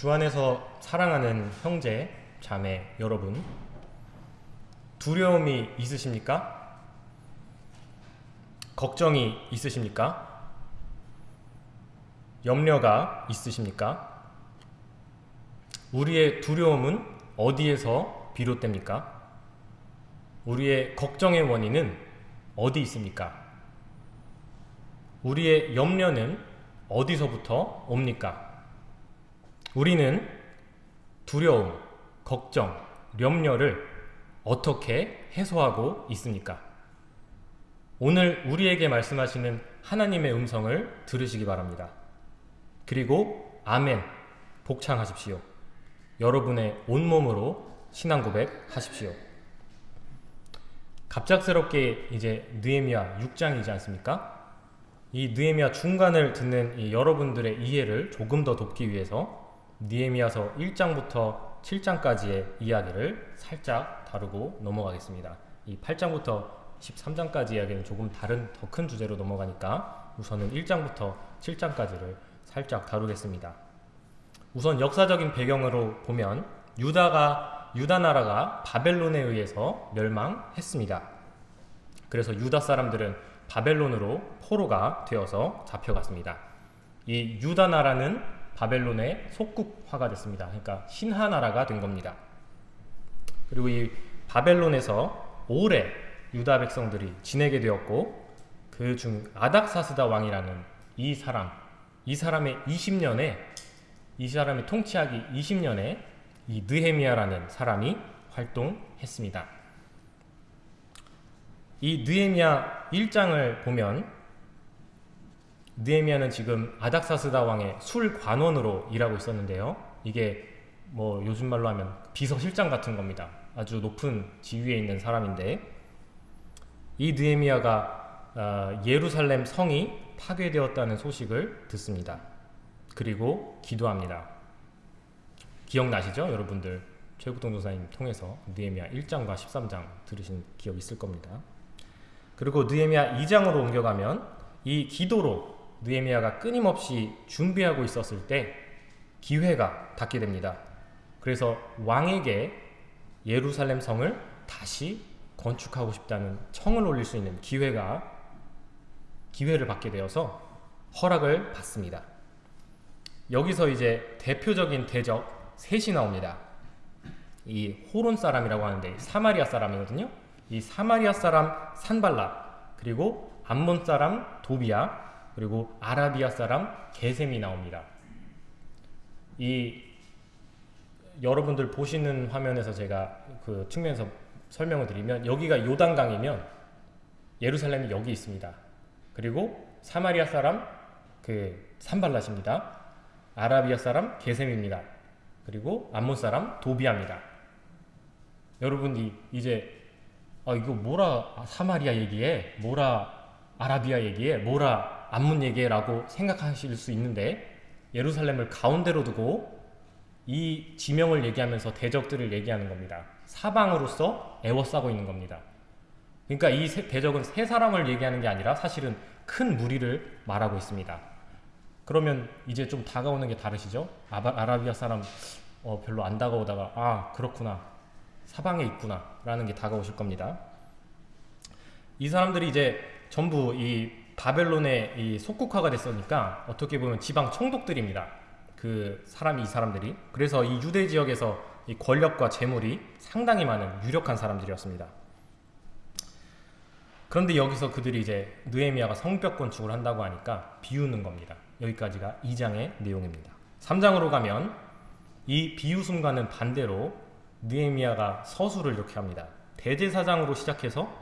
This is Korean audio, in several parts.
주 안에서 사랑하는 형제, 자매 여러분, 두려움이 있으십니까? 걱정이 있으십니까? 염려가 있으십니까? 우리의 두려움은 어디에서 비롯됩니까? 우리의 걱정의 원인은 어디 있습니까? 우리의 염려는 어디서부터 옵니까? 우리는 두려움, 걱정, 염려를 어떻게 해소하고 있습니까? 오늘 우리에게 말씀하시는 하나님의 음성을 들으시기 바랍니다. 그리고 아멘 복창하십시오. 여러분의 온몸으로 신앙 고백 하십시오. 갑작스럽게 이제 느헤미야 6장이지 않습니까? 이 느헤미야 중간을 듣는 여러분들의 이해를 조금 더 돕기 위해서 느헤미야서 1장부터 7장까지의 이야기를 살짝 다루고 넘어가겠습니다. 이 8장부터 13장까지 이야기는 조금 다른 더 큰 주제로 넘어가니까 우선은 1장부터 7장까지를 살짝 다루겠습니다. 우선 역사적인 배경으로 보면 유다가 유다 나라가 바벨론에 의해서 멸망했습니다. 그래서 유다 사람들은 바벨론으로 포로가 되어서 잡혀갔습니다. 이 유다 나라는 바벨론의 속국화가 됐습니다. 그러니까 신하 나라가 된 겁니다. 그리고 이 바벨론에서 오래 유다 백성들이 지내게 되었고 그 중 아닥사스다 왕이라는 이 사람 이 사람의 20년에 이 사람의 통치하기 20년에 이 느헤미야라는 사람이 활동했습니다. 이 느헤미야 1장을 보면 느헤미야는 지금 아닥사스다 왕의 술관원으로 일하고 있었는데요. 이게 뭐 요즘 말로 하면 비서실장 같은 겁니다. 아주 높은 지위에 있는 사람인데 이 느헤미야가 어, 예루살렘 성이 파괴되었다는 소식을 듣습니다. 그리고 기도합니다. 기억나시죠? 여러분들 최국동 조사님 통해서 느헤미야 1장과 13장 들으신 기억 있을 겁니다. 그리고 느헤미야 2장으로 옮겨가면 이 기도로 느헤미야가 끊임없이 준비하고 있었을 때 기회가 닿게 됩니다. 그래서 왕에게 예루살렘 성을 다시 건축하고 싶다는 청을 올릴 수 있는 기회가 기회를 받게 되어서 허락을 받습니다. 여기서 이제 대표적인 대적 셋이 나옵니다. 이 호론 사람이라고 하는데 사마리아 사람이거든요. 이 사마리아 사람 산발라 그리고 암몬 사람 도비아 그리고 아라비아 사람 게셈이 나옵니다. 이 여러분들 보시는 화면에서 제가 그 측면에서 설명을 드리면 여기가 요단강이면 예루살렘이 여기 있습니다. 그리고 사마리아 사람 그 산발랏입니다. 아라비아 사람 게셈입니다. 그리고 암몬 사람 도비아입니다. 여러분이 이제 아 이거 뭐라 사마리아 얘기해 뭐라 아라비아 얘기해 뭐라 암몬 얘기해라고 생각하실 수 있는데 예루살렘을 가운데로 두고 이 지명을 얘기하면서 대적들을 얘기하는 겁니다. 사방으로서 애워싸고 있는 겁니다. 그러니까 이 대적은 세 사람을 얘기하는 게 아니라 사실은 큰 무리를 말하고 있습니다. 그러면 이제 좀 다가오는 게 다르시죠? 아라, 비아 사람 어, 별로 안 다가오다가 아 그렇구나 사방에 있구나 라는 게 다가오실 겁니다. 이 사람들이 이제 전부 이 바벨론의 이 속국화가 됐으니까 어떻게 보면 지방 총독들입니다. 그 사람이 이 사람들이 그래서 이 유대 지역에서 이 권력과 재물이 상당히 많은 유력한 사람들이었습니다. 그런데 여기서 그들이 이제 느헤미야가 성벽 건축을 한다고 하니까 비우는 겁니다. 여기까지가 2장의 내용입니다. 3장으로 가면 이 비웃음과는 반대로 느헤미야가 서술을 이렇게 합니다. 대제사장으로 시작해서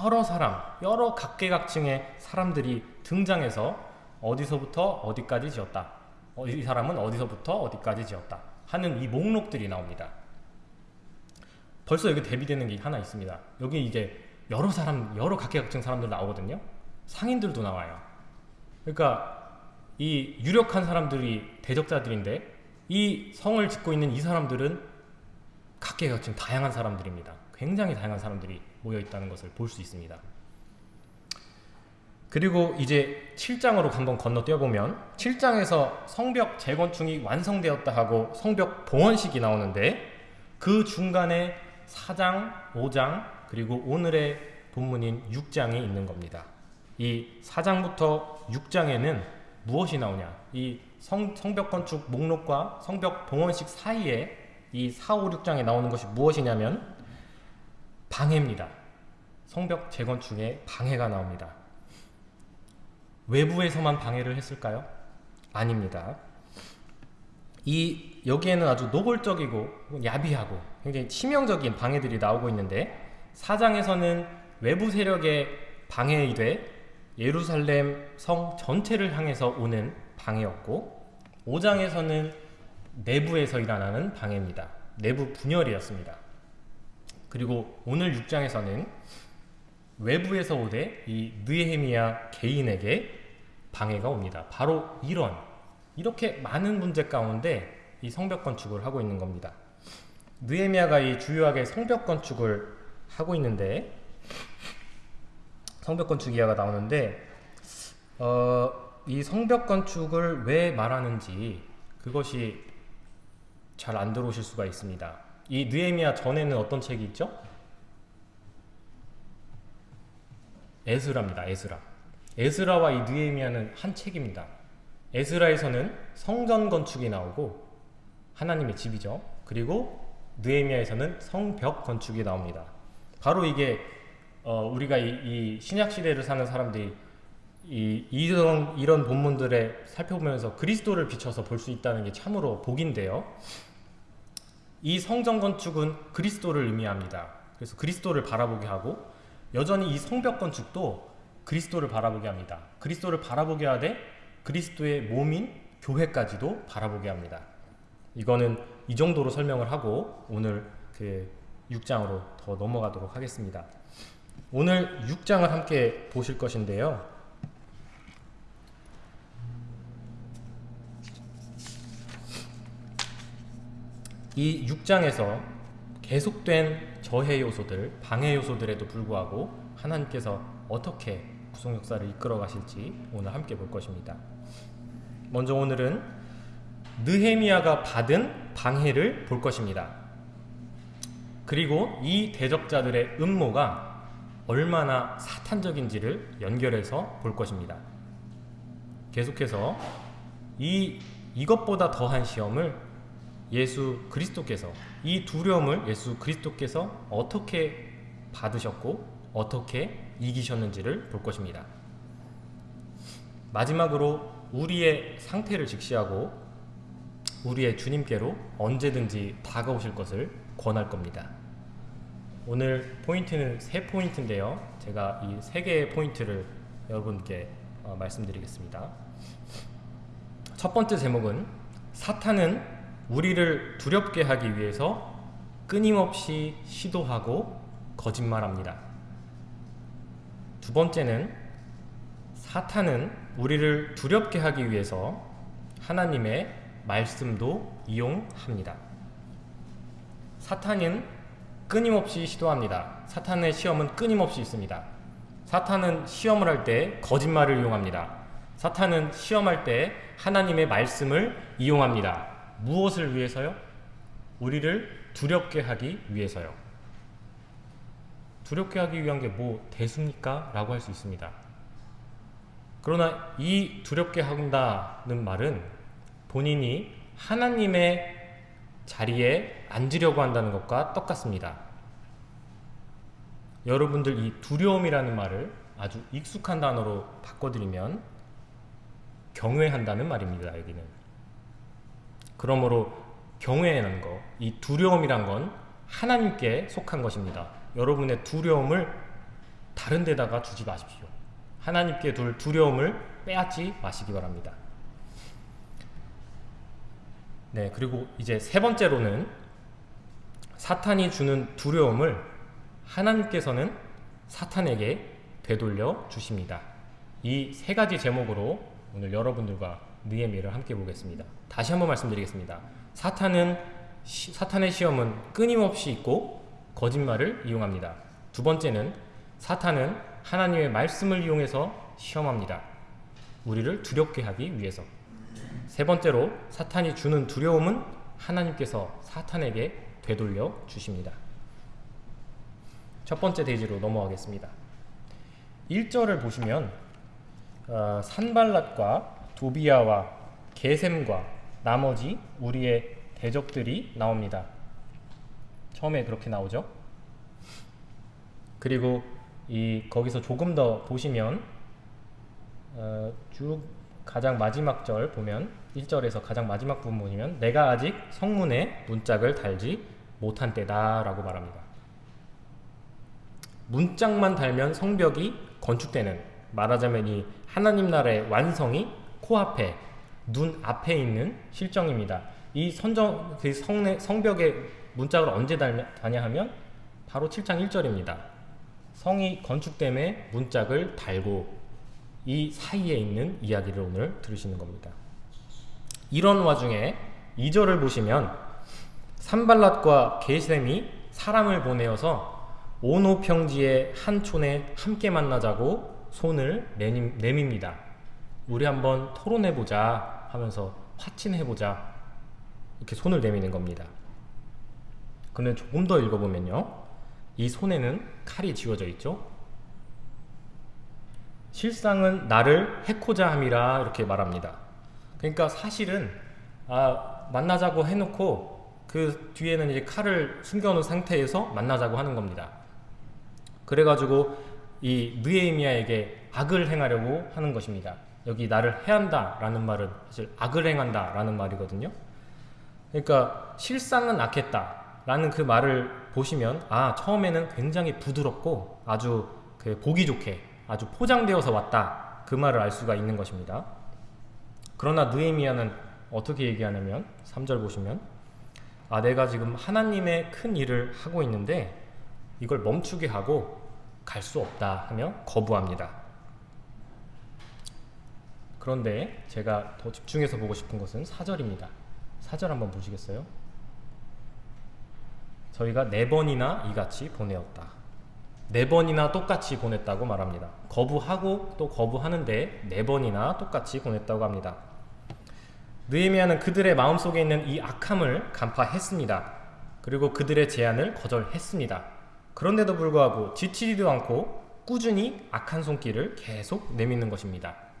여러 사람, 여러 각계각층의 사람들이 등장해서 어디서부터 어디까지 지었다. 어, 이 사람은 어디서부터 어디까지 지었다. 하는 이 목록들이 나옵니다. 벌써 여기 대비되는 게 하나 있습니다. 여기 이제 여러 사람, 여러 각계각층 사람들 나오거든요. 상인들도 나와요. 그러니까 이 유력한 사람들이 대적자들인데 이 성을 짓고 있는 이 사람들은 각계각층 다양한 사람들입니다. 굉장히 다양한 사람들이 모여 있다는 것을 볼 수 있습니다. 그리고 이제 7장으로 한번 건너뛰어 보면 7장에서 성벽 재건축이 완성되었다 하고 성벽 봉헌식이 나오는데 그 중간에 4장, 5장 그리고 오늘의 본문인 6장이 있는 겁니다. 이 4장부터 6장에는 무엇이 나오냐? 이 성, 성벽 건축 목록과 성벽 봉헌식 사이에 이 4, 5, 6장에 나오는 것이 무엇이냐면 방해입니다. 성벽 재건축에 방해가 나옵니다. 외부에서만 방해를 했을까요? 아닙니다. 이 여기에는 아주 노골적이고 야비하고 굉장히 치명적인 방해들이 나오고 있는데 사장에서는 외부 세력의 방해이돼 예루살렘 성 전체를 향해서 오는 방해였고 5장에서는 내부에서 일어나는 방해입니다. 내부 분열이었습니다. 그리고 오늘 6장에서는 외부에서 오되 이 느헤미야 개인에게 방해가 옵니다. 바로 이런 이렇게 많은 문제 가운데 이 성벽 건축을 하고 있는 겁니다. 느헤미야가 이 주요하게 성벽 건축을 하고 있는데 성벽 건축 이야가 나오는데 어, 이 성벽 건축을 왜 말하는지 그것이 잘 안 들어오실 수가 있습니다. 이 느헤미야 전에는 어떤 책이 있죠? 에스라입니다. 에스라. 에스라와 이 느헤미야는 한 책입니다. 에스라에서는 성전 건축이 나오고 하나님의 집이죠. 그리고 느헤미야에서는 성벽 건축이 나옵니다. 바로 이게 어, 우리가 이, 이 신약 시대를 사는 사람들이 이, 이런 이런 본문들에 살펴보면서 그리스도를 비춰서 볼 수 있다는 게 참으로 복인데요. 이 성전 건축은 그리스도를 의미합니다. 그래서 그리스도를 바라보게 하고 여전히 이 성벽 건축도 그리스도를 바라보게 합니다. 그리스도를 바라보게 하되 그리스도의 몸인 교회까지도 바라보게 합니다. 이거는 이 정도로 설명을 하고 오늘 그 6장으로 더 넘어가도록 하겠습니다. 오늘 6장을 함께 보실 것인데요. 이 6장에서 계속된 저해 요소들, 방해 요소들에도 불구하고 하나님께서 어떻게 구속 역사를 이끌어 가실지 오늘 함께 볼 것입니다. 먼저 오늘은 느헤미야가 받은 방해를 볼 것입니다. 그리고 이 대적자들의 음모가 얼마나 사탄적인지를 연결해서 볼 것입니다. 계속해서 이 이것보다 더한 시험을 예수 그리스도께서 이 두려움을 예수 그리스도께서 어떻게 받으셨고 어떻게 이기셨는지를 볼 것입니다. 마지막으로 우리의 상태를 직시하고 우리의 주님께로 언제든지 다가오실 것을 권할 겁니다. 오늘 포인트는 세 포인트인데요. 제가 이 세 개의 포인트를 여러분께 어, 말씀드리겠습니다. 첫 번째 제목은 사탄은 우리를 두렵게 하기 위해서 끊임없이 시도하고 거짓말합니다. 두 번째는 사탄은 우리를 두렵게 하기 위해서 하나님의 말씀도 이용합니다. 사탄은 끊임없이 시도합니다. 사탄의 시험은 끊임없이 있습니다. 사탄은 시험을 할 때 거짓말을 이용합니다. 사탄은 시험할 때 하나님의 말씀을 이용합니다. 무엇을 위해서요? 우리를 두렵게 하기 위해서요. 두렵게 하기 위한 게 뭐 대수입니까? 라고 할 수 있습니다. 그러나 이 두렵게 한다는 말은 본인이 하나님의 자리에 앉으려고 한다는 것과 똑같습니다. 여러분들 이 두려움이라는 말을 아주 익숙한 단어로 바꿔드리면 경외한다는 말입니다. 여기는. 그러므로 경외하는 것, 이 두려움이란 건 하나님께 속한 것입니다. 여러분의 두려움을 다른 데다가 두지 마십시오. 하나님께 둘 두려움을 빼앗지 마시기 바랍니다. 네, 그리고 이제 세 번째로는 사탄이 주는 두려움을 하나님께서는 사탄에게 되돌려 주십니다. 이 세 가지 제목으로 오늘 여러분들과 느헤미를 함께 보겠습니다. 다시 한번 말씀드리겠습니다. 사탄은 시, 사탄의 시험은 끊임없이 있고 거짓말을 이용합니다. 두 번째는 사탄은 하나님의 말씀을 이용해서 시험합니다. 우리를 두렵게 하기 위해서. 세 번째로 사탄이 주는 두려움은 하나님께서 사탄에게 되돌려 주십니다. 첫 번째 대지로 넘어가겠습니다. 1절을 보시면 어, 산발랏과 도비아와 게셈과 나머지 우리의 대적들이 나옵니다. 처음에 그렇게 나오죠. 그리고 이 거기서 조금 더 보시면 어, 쭉 가장 마지막 절 보면 1절에서 가장 마지막 부분 보시면 내가 아직 성문에 문짝을 달지 못한 때다 라고 말합니다. 문짝만 달면 성벽이 건축되는 말하자면 이 하나님 나라의 완성이 코앞에 눈 앞에 있는 실정입니다. 이 선정 그 성내, 성벽에 문짝을 언제 다냐 하면 바로 7장 1절입니다. 성이 건축됨에 문짝을 달고 이 사이에 있는 이야기를 오늘 들으시는 겁니다. 이런 와중에 2절을 보시면 산발랏과 게셈이 사람을 보내어서 오노평지의 한 촌에 함께 만나자고 손을 내밉, 내밉니다. 우리 한번 토론해보자 하면서 화친해보자 이렇게 손을 내미는 겁니다. 근데 조금 더 읽어보면요. 이 손에는 칼이 쥐어져 있죠. 실상은 나를 해코자 함이라 이렇게 말합니다. 그러니까 사실은 아, 만나자고 해놓고 그 뒤에는 이제 칼을 숨겨놓은 상태에서 만나자고 하는 겁니다. 그래가지고 이 느에미아에게 악을 행하려고 하는 것입니다. 여기 나를 해한다 라는 말은 사실 악을 행한다 라는 말이거든요. 그러니까 실상은 악했다 라는 그 말을 보시면 아 처음에는 굉장히 부드럽고 아주 그 보기 좋게 아주 포장되어서 왔다 그 말을 알 수가 있는 것입니다. 그러나 느에미아는 어떻게 얘기하냐면 3절 보시면 아 내가 지금 하나님의 큰 일을 하고 있는데 이걸 멈추게 하고 갈 수 없다 하며 거부합니다. 그런데 제가 더 집중해서 보고 싶은 것은 4절입니다. 4절 한번 보시겠어요? 저희가 네 번이나 이같이 보내었다. 네 번이나 똑같이 보냈다고 말합니다. 거부하고 또 거부하는데 네 번이나 똑같이 보냈다고 합니다. 느헤미야는 그들의 마음속에 있는 이 악함을 간파했습니다. 그리고 그들의 제안을 거절했습니다. 그런데도 불구하고 지치지도 않고 꾸준히 악한 손길을 계속 내미는 것입니다.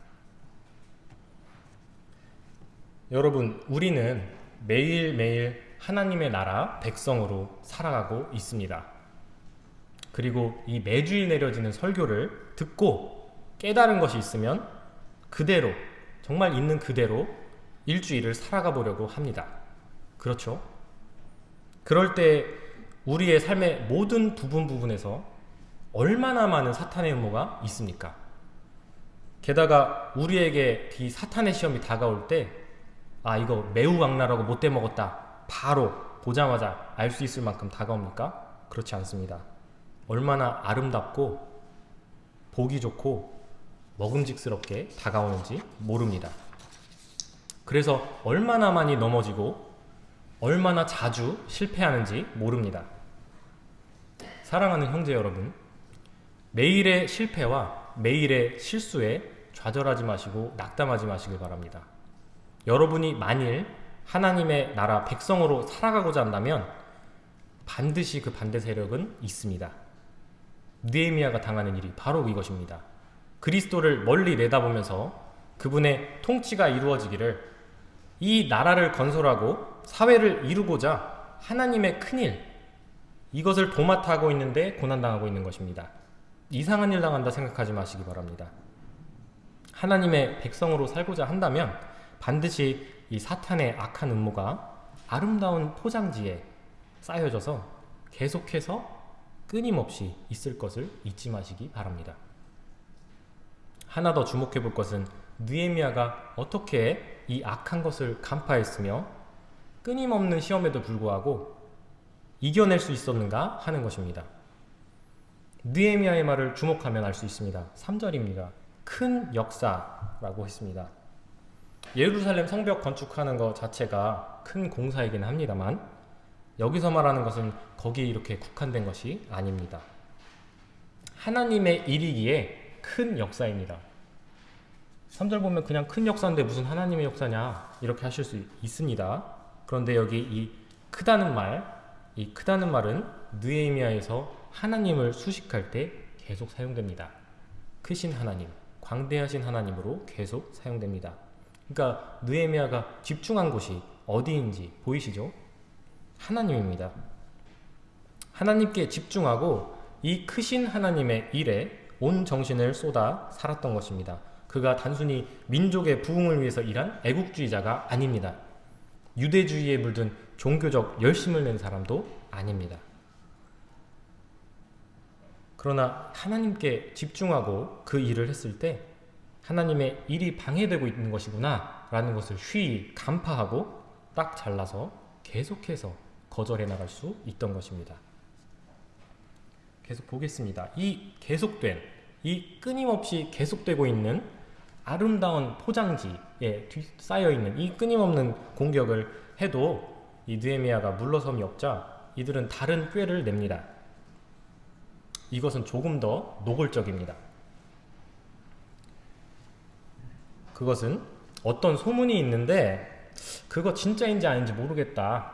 여러분, 우리는 매일매일 하나님의 나라 백성으로 살아가고 있습니다. 그리고 이 매주일 내려지는 설교를 듣고 깨달은 것이 있으면 그대로, 정말 있는 그대로 일주일을 살아가 보려고 합니다. 그렇죠? 그럴 때 우리의 삶의 모든 부분 부분에서 얼마나 많은 사탄의 음모가 있습니까? 게다가 우리에게 이 사탄의 시험이 다가올 때, 아, 이거 매우 악랄하고 못돼 먹었다. 바로 보자마자 알 수 있을 만큼 다가옵니까? 그렇지 않습니다. 얼마나 아름답고 보기 좋고 먹음직스럽게 다가오는지 모릅니다. 그래서 얼마나 많이 넘어지고 얼마나 자주 실패하는지 모릅니다. 사랑하는 형제 여러분, 매일의 실패와 매일의 실수에 좌절하지 마시고 낙담하지 마시길 바랍니다. 여러분이 만일 하나님의 나라 백성으로 살아가고자 한다면 반드시 그 반대 세력은 있습니다. 느에미아가 당하는 일이 바로 이것입니다. 그리스도를 멀리 내다보면서 그분의 통치가 이루어지기를 이 나라를 건설하고 사회를 이루고자 하나님의 큰일 이것을 도맡아 하고 있는데 고난당하고 있는 것입니다. 이상한 일 당한다 생각하지 마시기 바랍니다. 하나님의 백성으로 살고자 한다면 반드시 이 사탄의 악한 음모가 아름다운 포장지에 쌓여져서 계속해서 끊임없이 있을 것을 잊지 마시기 바랍니다. 하나 더 주목해 볼 것은 느에미아가 어떻게 이 악한 것을 간파했으며 끊임없는 시험에도 불구하고 이겨낼 수 있었는가 하는 것입니다. 느에미아의 말을 주목하면 알 수 있습니다. 3절입니다. 큰 역사라고 했습니다. 예루살렘 성벽 건축하는 것 자체가 큰 공사이긴 합니다만 여기서 말하는 것은 거기에 이렇게 국한된 것이 아닙니다. 하나님의 일이기에 큰 역사입니다. 3절 보면 그냥 큰 역사인데 무슨 하나님의 역사냐 이렇게 하실 수 있습니다. 그런데 여기 이 크다는 말, 이 크다는 말은 느헤미야에서 하나님을 수식할 때 계속 사용됩니다. 크신 하나님, 광대하신 하나님으로 계속 사용됩니다. 그러니까 느헤미야가 집중한 곳이 어디인지 보이시죠? 하나님입니다. 하나님께 집중하고 이 크신 하나님의 일에 온 정신을 쏟아 살았던 것입니다. 그가 단순히 민족의 부흥을 위해서 일한 애국주의자가 아닙니다. 유대주의에 물든 종교적 열심을 낸 사람도 아닙니다. 그러나 하나님께 집중하고 그 일을 했을 때 하나님의 일이 방해되고 있는 것이구나 라는 것을 쉬이 간파하고 딱 잘라서 계속해서 거절해 나갈 수 있던 것입니다. 계속 보겠습니다. 이 계속된, 이 끊임없이 계속되고 있는 아름다운 포장지에 쌓여 있는 이 끊임없는 공격을 해도 이 느헤미야가 물러섬이 없자 이들은 다른 꾀를 냅니다. 이것은 조금 더 노골적입니다. 그것은 어떤 소문이 있는데 그거 진짜인지 아닌지 모르겠다.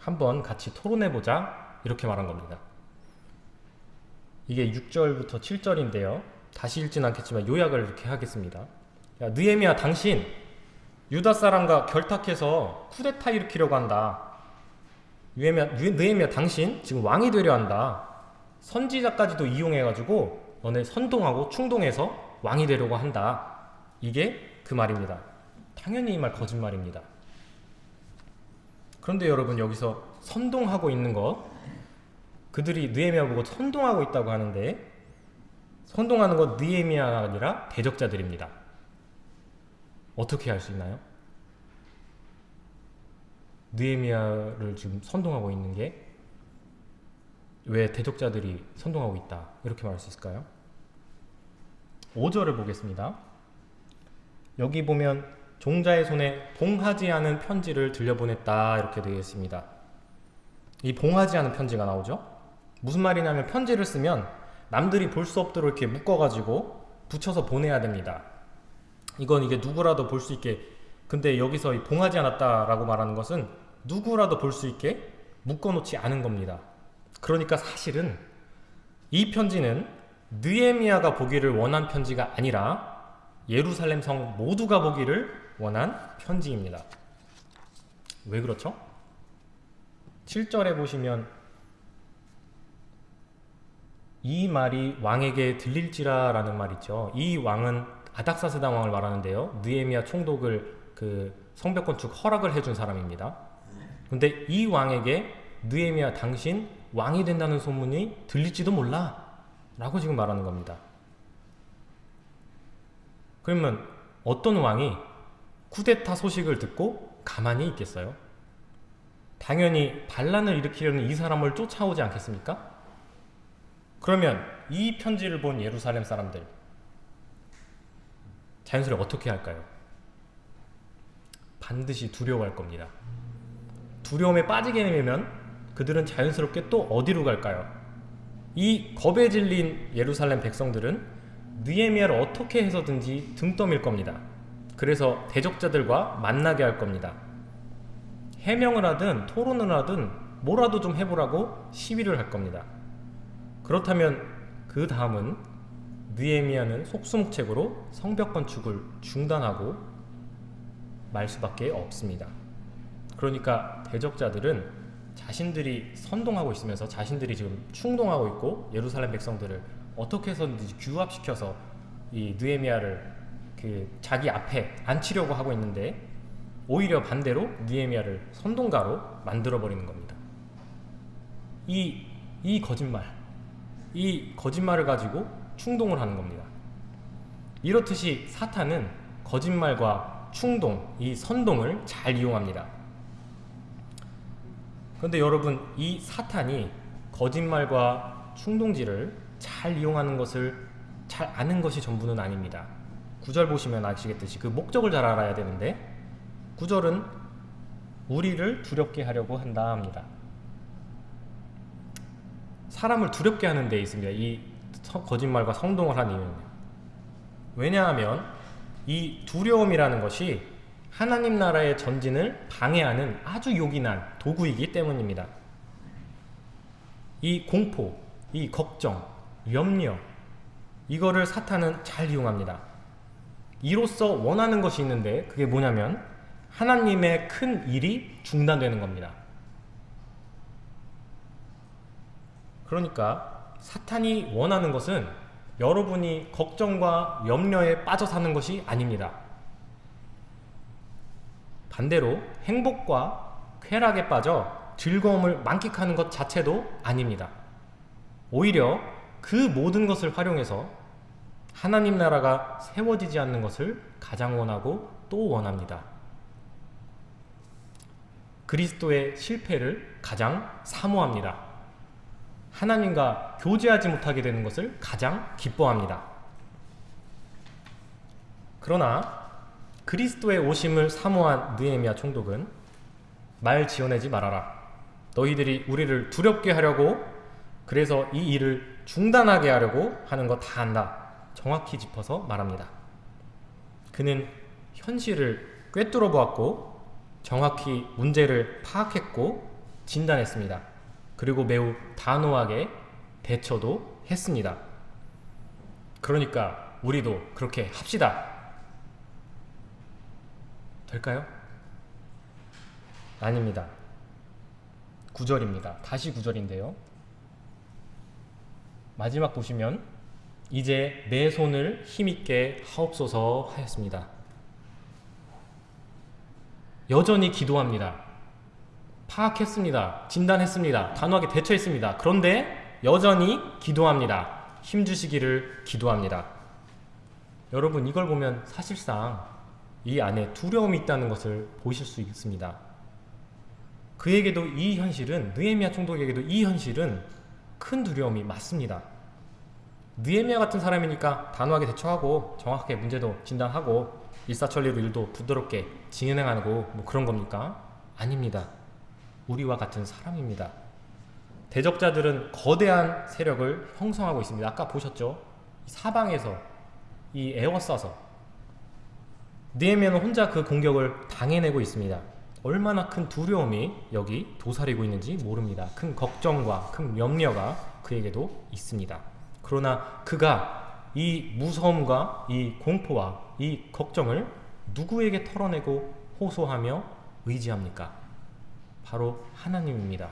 한번 같이 토론해보자. 이렇게 말한 겁니다. 이게 6절부터 7절인데요. 다시 읽진 않겠지만 요약을 이렇게 하겠습니다. 야, 느헤미야 당신 유다 사람과 결탁해서 쿠데타 일으키려고 한다. 느헤미야, 느헤미야 당신 지금 왕이 되려 한다. 선지자까지도 이용해가지고 너네 선동하고 충동해서 왕이 되려고 한다. 이게 그 말입니다. 당연히 이 말 거짓말입니다. 그런데 여러분 여기서 선동하고 있는 것 그들이 느헤미야 보고 선동하고 있다고 하는데 선동하는 것 느헤미야가 아니라 대적자들입니다. 어떻게 할 수 있나요? 느헤미야를 지금 선동하고 있는 게 왜 대적자들이 선동하고 있다 이렇게 말할 수 있을까요? 5절을 보겠습니다. 여기 보면 종자의 손에 봉하지 않은 편지를 들려보냈다 이렇게 되어 있습니다. 이 봉하지 않은 편지가 나오죠. 무슨 말이냐면 편지를 쓰면 남들이 볼 수 없도록 이렇게 묶어가지고 붙여서 보내야 됩니다. 이건 이게 누구라도 볼 수 있게 근데 여기서 봉하지 않았다라고 말하는 것은 누구라도 볼 수 있게 묶어놓지 않은 겁니다. 그러니까 사실은 이 편지는 느에미아가 보기를 원한 편지가 아니라 예루살렘 성 모두가 보기를 원한 편지입니다. 왜 그렇죠? 7절에 보시면 이 말이 왕에게 들릴지라 라는 말 있죠. 이 왕은 아닥사스다 왕을 말하는데요. 느에미아 총독을 그 성벽 건축 허락을 해준 사람입니다. 근데 이 왕에게 느에미아 당신 왕이 된다는 소문이 들릴지도 몰라 라고 지금 말하는 겁니다. 그러면 어떤 왕이 쿠데타 소식을 듣고 가만히 있겠어요? 당연히 반란을 일으키려는 이 사람을 쫓아오지 않겠습니까? 그러면 이 편지를 본 예루살렘 사람들 자연스레 어떻게 할까요? 반드시 두려워할 겁니다. 두려움에 빠지게 되면 그들은 자연스럽게 또 어디로 갈까요? 이 겁에 질린 예루살렘 백성들은 느에미아를 어떻게 해서든지 등 떠밀 겁니다. 그래서 대적자들과 만나게 할 겁니다. 해명을 하든 토론을 하든 뭐라도 좀 해보라고 시위를 할 겁니다. 그렇다면 그 다음은 느에미아는 속수무책으로 성벽 건축을 중단하고 말 수밖에 없습니다. 그러니까 대적자들은 자신들이 선동하고 있으면서 자신들이 지금 충동하고 있고 예루살렘 백성들을 어떻게 해서든지 규합시켜서 이 느에미아를 그 자기 앞에 앉히려고 하고 있는데 오히려 반대로 느에미아를 선동가로 만들어 버리는 겁니다. 이, 이 거짓말 이 거짓말을 가지고 충동을 하는 겁니다. 이렇듯이 사탄은 거짓말과 충동, 이 선동을 잘 이용합니다. 그런데 여러분, 이 사탄이 거짓말과 충동지를 잘 이용하는 것을 잘 아는 것이 전부는 아닙니다. 구절 보시면 아시겠듯이 그 목적을 잘 알아야 되는데 구절은 우리를 두렵게 하려고 한다 합니다. 사람을 두렵게 하는 데 있습니다. 이 거짓말과 성동을 한 이유는 왜냐하면 이 두려움이라는 것이 하나님 나라의 전진을 방해하는 아주 요긴한 도구이기 때문입니다. 이 공포, 이 걱정, 염려, 이거를 사탄은 잘 이용합니다. 이로써 원하는 것이 있는데 그게 뭐냐면 하나님의 큰 일이 중단되는 겁니다. 그러니까 사탄이 원하는 것은 여러분이 걱정과 염려에 빠져 사는 것이 아닙니다. 반대로 행복과 쾌락에 빠져 즐거움을 만끽하는 것 자체도 아닙니다. 오히려 그 모든 것을 활용해서 하나님 나라가 세워지지 않는 것을 가장 원하고 또 원합니다. 그리스도의 실패를 가장 사모합니다. 하나님과 교제하지 못하게 되는 것을 가장 기뻐합니다. 그러나 그리스도의 오심을 사모한 느헤미야 총독은 말 지어내지 말아라. 너희들이 우리를 두렵게 하려고 그래서 이 일을 중단하게 하려고 하는 거다 안다. 정확히 짚어서 말합니다. 그는 현실을 꿰뚫어 보았고 정확히 문제를 파악했고 진단했습니다. 그리고 매우 단호하게 대처도 했습니다. 그러니까 우리도 그렇게 합시다. 될까요? 아닙니다. 9절입니다. 다시 9절인데요. 마지막 보시면 이제 내 손을 힘있게 하옵소서 하였습니다. 여전히 기도합니다. 파악했습니다. 진단했습니다. 단호하게 대처했습니다. 그런데 여전히 기도합니다. 힘주시기를 기도합니다. 여러분 이걸 보면 사실상 이 안에 두려움이 있다는 것을 보실 수 있습니다. 그에게도 이 현실은 느헤미야 총독에게도 이 현실은 큰 두려움이 맞습니다. 느헤미야 같은 사람이니까 단호하게 대처하고 정확하게 문제도 진단하고 일사천리로 일도 부드럽게 진행하고 뭐 그런 겁니까? 아닙니다. 우리와 같은 사람입니다. 대적자들은 거대한 세력을 형성하고 있습니다. 아까 보셨죠? 사방에서 이 에워싸서 느헤미야는 혼자 그 공격을 당해내고 있습니다. 얼마나 큰 두려움이 여기 도사리고 있는지 모릅니다. 큰 걱정과 큰 염려가 그에게도 있습니다. 그러나 그가 이 무서움과 이 공포와 이 걱정을 누구에게 털어내고 호소하며 의지합니까? 바로 하나님입니다.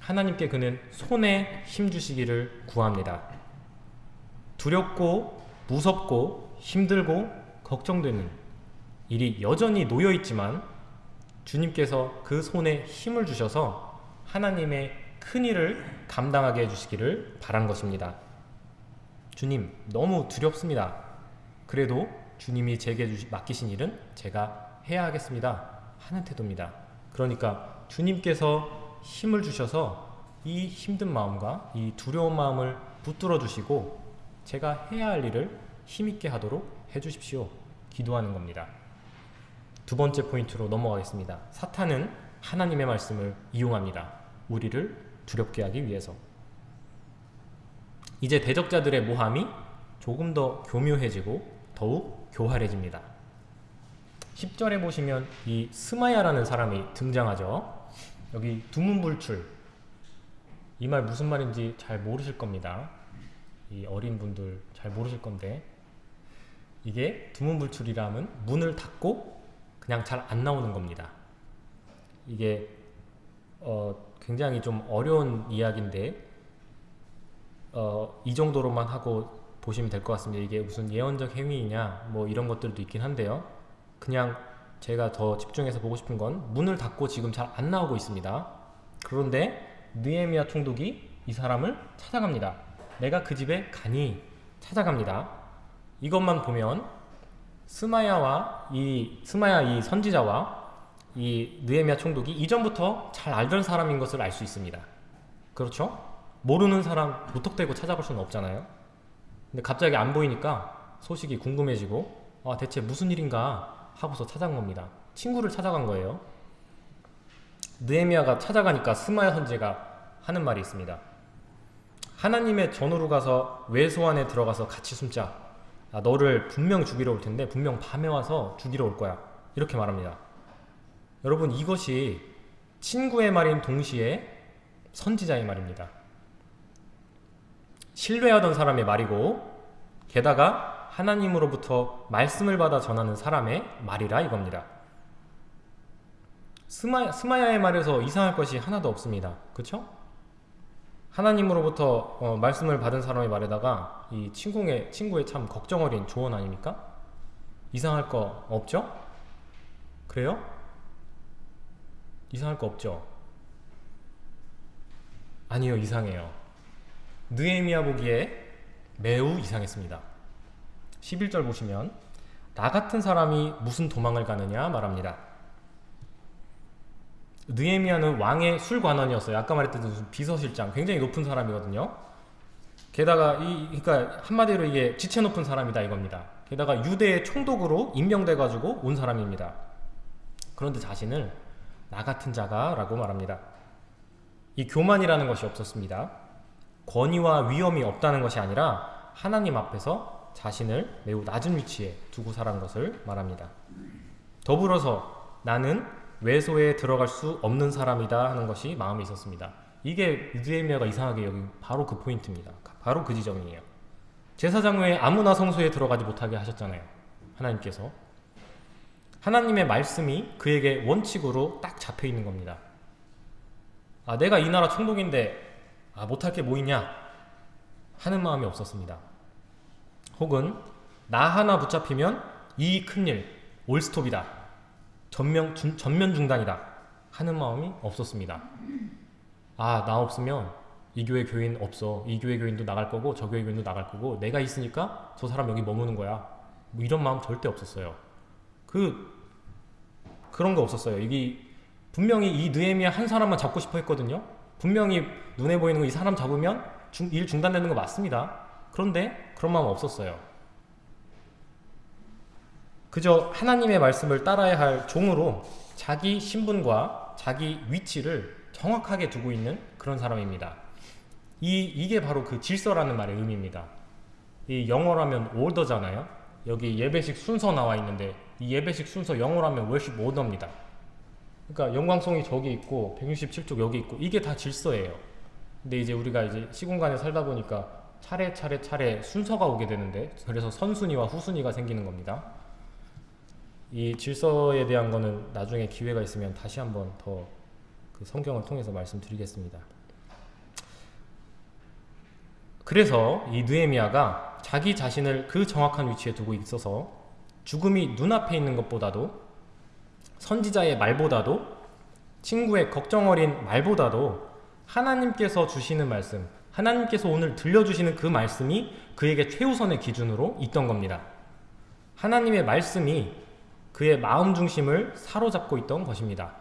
하나님께 그는 손에 힘주시기를 구합니다. 두렵고 무섭고 힘들고 걱정되는 일이 여전히 놓여 있지만 주님께서 그 손에 힘을 주셔서 하나님의 큰 일을 감당하게 해주시기를 바란 것입니다. 주님, 너무 두렵습니다. 그래도 주님이 제게 맡기신 일은 제가 해야 하겠습니다. 하는 태도입니다. 그러니까 주님께서 힘을 주셔서 이 힘든 마음과 이 두려운 마음을 붙들어 주시고 제가 해야 할 일을 힘있게 하도록 해주십시오. 기도하는 겁니다. 두 번째 포인트로 넘어가겠습니다. 사탄은 하나님의 말씀을 이용합니다. 우리를 두렵게 하기 위해서. 이제 대적자들의 모함이 조금 더 교묘해지고 더욱 교활해집니다. 10절에 보시면 이 스마야라는 사람이 등장하죠. 여기 두문불출 이 말 무슨 말인지 잘 모르실 겁니다. 이 어린 분들 잘 모르실 건데 이게 두문불출이라 면 문을 닫고 그냥 잘 안 나오는 겁니다. 이게 어 굉장히 좀 어려운 이야기인데 어 이 정도로만 하고 보시면 될 것 같습니다. 이게 무슨 예언적 행위이냐 뭐 이런 것들도 있긴 한데요. 그냥 제가 더 집중해서 보고 싶은 건 문을 닫고 지금 잘 안 나오고 있습니다. 그런데 느에미아 총독이 이 사람을 찾아갑니다. 내가 그 집에 가니 찾아갑니다. 이것만 보면 스마야와 이 스마야 이 선지자와 이 느에미아 총독이 이전부터 잘 알던 사람인 것을 알 수 있습니다. 그렇죠? 모르는 사람 무턱대고 찾아볼 수는 없잖아요. 근데 갑자기 안 보이니까 소식이 궁금해지고 아 대체 무슨 일인가 하고서 찾아간 겁니다. 친구를 찾아간 거예요. 느헤미야가 찾아가니까 스마야 선제가 하는 말이 있습니다. 하나님의 전으로 가서 외소 안에 들어가서 같이 숨자. 아, 너를 분명 죽이러 올 텐데 분명 밤에 와서 죽이러 올 거야. 이렇게 말합니다. 여러분 이것이 친구의 말인 동시에 선지자의 말입니다. 신뢰하던 사람의 말이고 게다가 하나님으로부터 말씀을 받아 전하는 사람의 말이라 이겁니다. 스마, 스마야의 말에서 이상할 것이 하나도 없습니다. 그쵸? 하나님으로부터 어, 말씀을 받은 사람의 말에다가 이 친구의, 친구의 참 걱정 어린 조언 아닙니까? 이상할 거 없죠? 그래요? 이상할 거 없죠? 아니요 이상해요 느에미아 보기에 매우 이상했습니다 11절 보시면 나 같은 사람이 무슨 도망을 가느냐 말합니다 느에미아는 왕의 술관원이었어요. 아까 말했듯이 비서실장 굉장히 높은 사람이거든요. 게다가 이 그러니까 한마디로 이게 지체 높은 사람이다 이겁니다. 게다가 유대의 총독으로 임명돼 가지고 온 사람입니다. 그런데 자신을 나 같은 자가 라고 말합니다. 이 교만이라는 것이 없었습니다. 권위와 위험이 없다는 것이 아니라 하나님 앞에서 자신을 매우 낮은 위치에 두고 살은 것을 말합니다. 더불어서 나는 외소에 들어갈 수 없는 사람이다 하는 것이 마음에 있었습니다. 이게 느헤미야가 이상하게 여기 바로 그 포인트입니다. 바로 그 지점이에요. 제사장 외에 아무나 성소에 들어가지 못하게 하셨잖아요. 하나님께서. 하나님의 말씀이 그에게 원칙으로 딱 잡혀 있는 겁니다. 아, 내가 이 나라 총독인데 아, 못할 게 뭐 있냐 하는 마음이 없었습니다. 혹은 나 하나 붙잡히면 이 큰일 올스톱이다. 전면, 중, 전면 중단이다. 하는 마음이 없었습니다. 아, 나 없으면 이 교회 교인 없어. 이 교회 교인도 나갈 거고 저 교회 교인도 나갈 거고 내가 있으니까 저 사람 여기 머무는 거야. 뭐 이런 마음 절대 없었어요. 그 그런 거 없었어요. 이게 분명히 이 느헤미야 한 사람만 잡고 싶어 했거든요. 분명히 눈에 보이는 거 이 사람 잡으면 중, 일 중단되는 거 맞습니다. 그런데 그런 마음 없었어요. 그저 하나님의 말씀을 따라야 할 종으로 자기 신분과 자기 위치를 정확하게 두고 있는 그런 사람입니다. 이, 이게 바로 그 질서라는 말의 의미입니다. 이 영어라면 order잖아요. 여기 예배식 순서 나와 있는데 이 예배식 순서 영어라면 worship order입니다. 그러니까 영광성이 저기 있고 167쪽 여기 있고 이게 다 질서예요. 근데 이제 우리가 이제 시공간에 살다 보니까 차례 차례 차례 순서가 오게 되는데 그래서 선순위와 후순위가 생기는 겁니다. 이 질서에 대한 거는 나중에 기회가 있으면 다시 한번 더 그 성경을 통해서 말씀드리겠습니다. 그래서 이 느에미아가 자기 자신을 그 정확한 위치에 두고 있어서 죽음이 눈앞에 있는 것보다도 선지자의 말보다도 친구의 걱정 어린 말보다도 하나님께서 주시는 말씀, 하나님께서 오늘 들려주시는 그 말씀이 그에게 최우선의 기준으로 있던 겁니다. 하나님의 말씀이 그의 마음 중심을 사로잡고 있던 것입니다.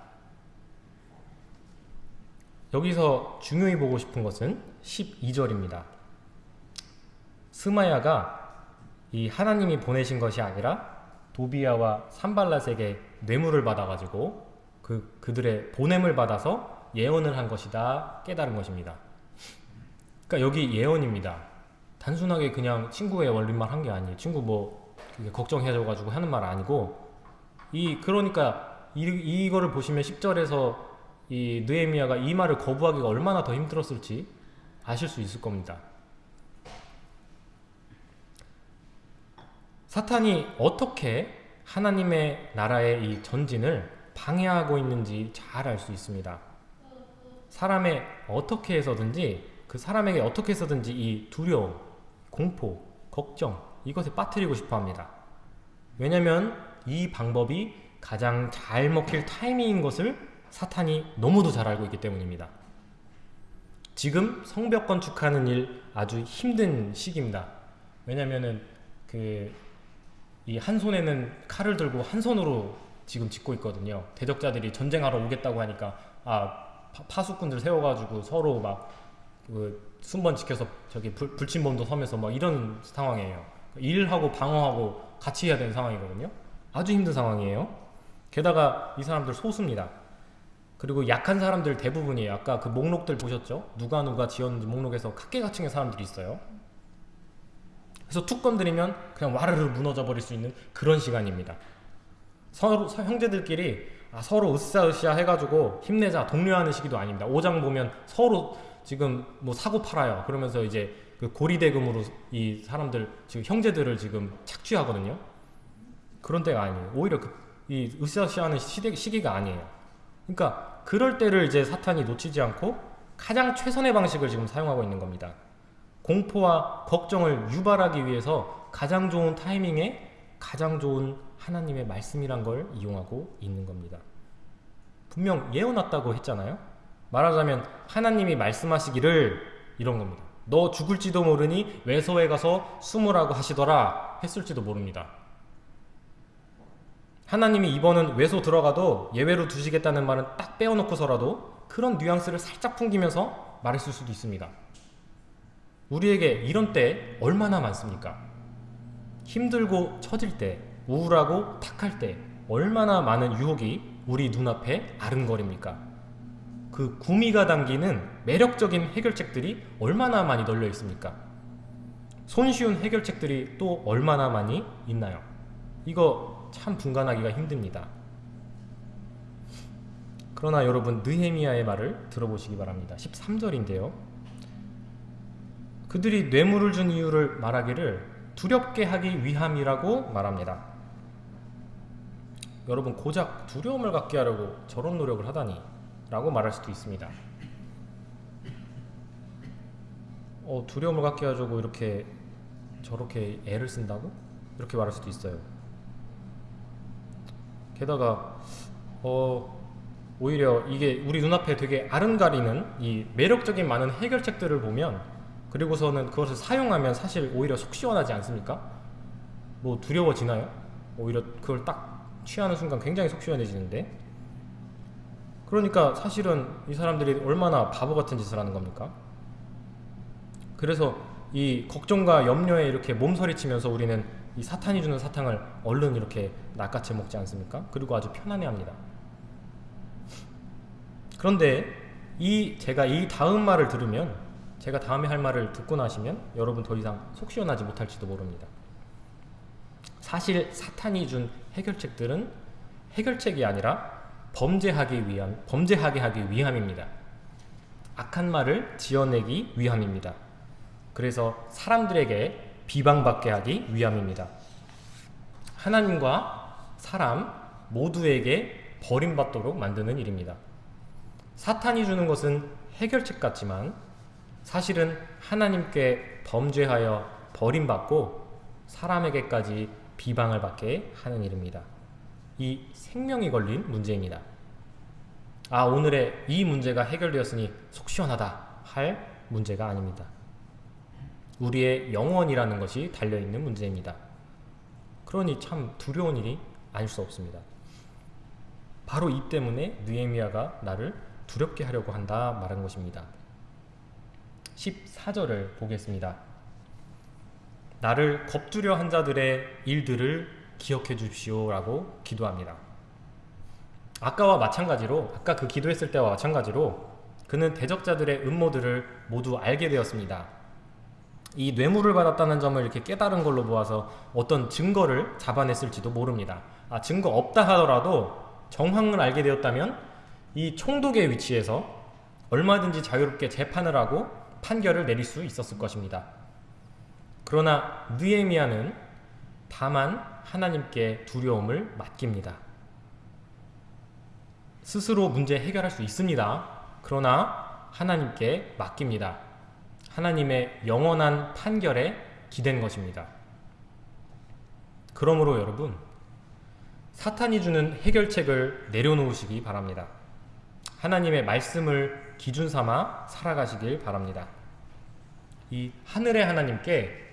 여기서 중요히 보고 싶은 것은 12절입니다. 스마야가 이 하나님이 보내신 것이 아니라 도비아와 산발랏에게 뇌물을 받아가지고 그, 그들의 보냄을 받아서 예언을 한 것이다 깨달은 것입니다. 그러니까 여기 예언입니다. 단순하게 그냥 친구의 원리만 한게 아니에요. 친구 뭐 걱정해줘가지고 하는 말 아니고 이 그러니까 이, 이거를 보시면 10절에서 이 느에미아가 이 말을 거부하기가 얼마나 더 힘들었을지 아실 수 있을 겁니다. 사탄이 어떻게 하나님의 나라의 이 전진을 방해하고 있는지 잘 알 수 있습니다. 사람의 어떻게 해서든지 그 사람에게 어떻게 해서든지 이 두려움, 공포, 걱정 이것에 빠뜨리고 싶어 합니다. 왜냐면 이 방법이 가장 잘 먹힐 타이밍인 것을 사탄이 너무도 잘 알고 있기 때문입니다. 지금 성벽 건축하는 일 아주 힘든 시기입니다. 왜냐면은 그 이 한 손에는 칼을 들고 한 손으로 지금 짓고 있거든요. 대적자들이 전쟁하러 오겠다고 하니까 아 파, 수꾼들 세워가지고 서로 막 그 순번 지켜서 저기 불, 불침범도 서면서 막 이런 상황이에요. 일하고 방어하고 같이 해야 되는 상황이거든요. 아주 힘든 상황이에요. 게다가 이 사람들 소수입니다. 그리고 약한 사람들 대부분이에요. 아까 그 목록들 보셨죠? 누가 누가 지었는지 목록에서 각계각층의 사람들이 있어요. 그래서 툭 건드리면 그냥 와르르 무너져 버릴 수 있는 그런 시간입니다. 서로 서- 형제들끼리 아, 서로 으쌰으쌰 해가지고 힘내자 독려하는 시기도 아닙니다. 오장 보면 서로 지금 뭐 사고 팔아요. 그러면서 이제 그 고리대금으로 이 사람들 지금 형제들을 지금 착취하거든요. 그런 때가 아니에요. 오히려 그, 이 으쌰으쌰하는 시대, 시기가 아니에요. 그러니까 그럴 때를 이제 사탄이 놓치지 않고 가장 최선의 방식을 지금 사용하고 있는 겁니다. 공포와 걱정을 유발하기 위해서 가장 좋은 타이밍에 가장 좋은 하나님의 말씀이란 걸 이용하고 있는 겁니다. 분명 예언했다고 했잖아요. 말하자면 하나님이 말씀하시기를 이런 겁니다. 너 죽을지도 모르니 외소에 가서 숨으라고 하시더라 했을지도 모릅니다. 하나님이 이번은 외소 들어가도 예외로 두시겠다는 말은 딱 빼어놓고서라도 그런 뉘앙스를 살짝 풍기면서 말했을 수도 있습니다. 우리에게 이런 때 얼마나 많습니까? 힘들고 처질 때, 우울하고 탁할 때 얼마나 많은 유혹이 우리 눈앞에 아른거립니까? 그 구미가 담기는 매력적인 해결책들이 얼마나 많이 널려 있습니까? 손쉬운 해결책들이 또 얼마나 많이 있나요? 이거 참 분간하기가 힘듭니다. 그러나 여러분 느헤미야의 말을 들어보시기 바랍니다. 13절인데요. 그들이 뇌물을 준 이유를 말하기를 두렵게 하기 위함이라고 말합니다. 여러분 고작 두려움을 갖게 하려고 저런 노력을 하다니 라고 말할 수도 있습니다. 어, 두려움을 갖게 하려고 이렇게 저렇게 애를 쓴다고? 이렇게 말할 수도 있어요. 게다가 어, 오히려 이게 우리 눈앞에 되게 아른가리는 이 매력적인 많은 해결책들을 보면 그리고서는 그것을 사용하면 사실 오히려 속 시원하지 않습니까? 뭐 두려워지나요? 오히려 그걸 딱 취하는 순간 굉장히 속 시원해지는데 그러니까 사실은 이 사람들이 얼마나 바보 같은 짓을 하는 겁니까? 그래서 이 걱정과 염려에 이렇게 몸서리치면서 우리는 이 사탄이 주는 사탕을 얼른 이렇게 낚아채 먹지 않습니까? 그리고 아주 편안해합니다. 그런데 이 제가 이 다음 말을 들으면 제가 다음에 할 말을 듣고 나시면 여러분 더 이상 속 시원하지 못할지도 모릅니다. 사실 사탄이 준 해결책들은 해결책이 아니라 범죄하기 위한 범죄하게 하기 위함입니다. 악한 말을 지어내기 위함입니다. 그래서 사람들에게 비방받게 하기 위함입니다. 하나님과 사람 모두에게 버림받도록 만드는 일입니다. 사탄이 주는 것은 해결책 같지만 사실은 하나님께 범죄하여 버림받고 사람에게까지 비방을 받게 하는 일입니다. 이 생명이 걸린 문제입니다. 아, 오늘의 이 문제가 해결되었으니 속 시원하다 할 문제가 아닙니다. 우리의 영원이라는 것이 달려있는 문제입니다. 그러니 참 두려운 일이 아닐 수 없습니다. 바로 이 때문에 느헤미야가 나를 두렵게 하려고 한다 말한 것입니다. 14절을 보겠습니다. 나를 겁두려 한 자들의 일들을 기억해 주십시오라고 기도합니다. 아까와 마찬가지로 아까 그 기도했을 때와 마찬가지로 그는 대적자들의 음모들을 모두 알게 되었습니다. 이 뇌물을 받았다는 점을 이렇게 깨달은 걸로 보아서 어떤 증거를 잡아냈을지도 모릅니다. 아, 증거 없다 하더라도 정황을 알게 되었다면 이 총독의 위치에서 얼마든지 자유롭게 재판을 하고 판결을 내릴 수 있었을 것입니다. 그러나 느헤미야는 다만 하나님께 두려움을 맡깁니다. 스스로 문제 해결할 수 있습니다. 그러나 하나님께 맡깁니다. 하나님의 영원한 판결에 기댄 것입니다. 그러므로 여러분, 사탄이 주는 해결책을 내려놓으시기 바랍니다. 하나님의 말씀을 기준 삼아 살아가시길 바랍니다. 이 하늘의 하나님께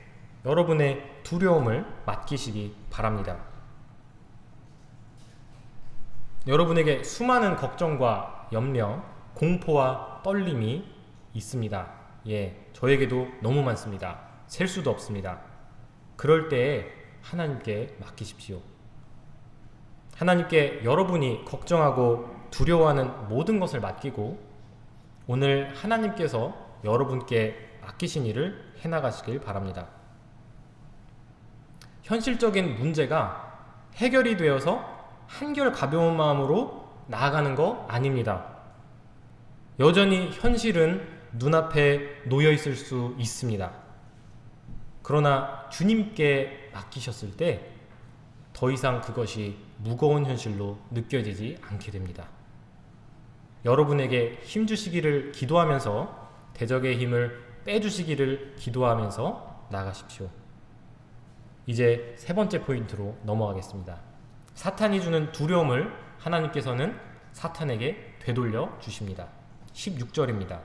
여러분의 두려움을 맡기시기 바랍니다. 여러분에게 수많은 걱정과 염려, 공포와 떨림이 있습니다. 예, 저에게도 너무 많습니다. 셀 수도 없습니다. 그럴 때에 하나님께 맡기십시오. 하나님께 여러분이 걱정하고 두려워하는 모든 것을 맡기고 오늘 하나님께서 여러분께 맡기신 일을 해나가시길 바랍니다. 현실적인 문제가 해결이 되어서 한결 가벼운 마음으로 나아가는 거 아닙니다. 여전히 현실은 눈앞에 놓여 있을 수 있습니다. 그러나 주님께 맡기셨을 때 더 이상 그것이 무거운 현실로 느껴지지 않게 됩니다. 여러분에게 힘 주시기를 기도하면서 대적의 힘을 빼주시기를 기도하면서 나가십시오. 이제 세 번째 포인트로 넘어가겠습니다. 사탄이 주는 두려움을 하나님께서는 사탄에게 되돌려 주십니다. 16절입니다.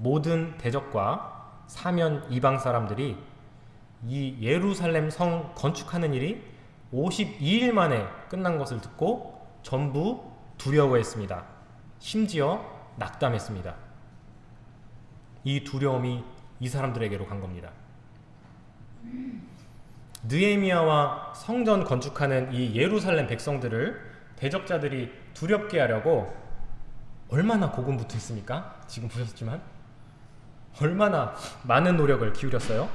모든 대적과 사면 이방 사람들이 이 예루살렘 성 건축하는 일이 52일 만에 끝난 것을 듣고 전부 두려워했습니다. 심지어 낙담했습니다. 이 두려움이 이 사람들에게로 간 겁니다. 느에미아와 성전 건축하는 이 예루살렘 백성들을 대적자들이 두렵게 하려고 얼마나 고군분투했습니까? 지금 보셨지만 얼마나 많은 노력을 기울였어요.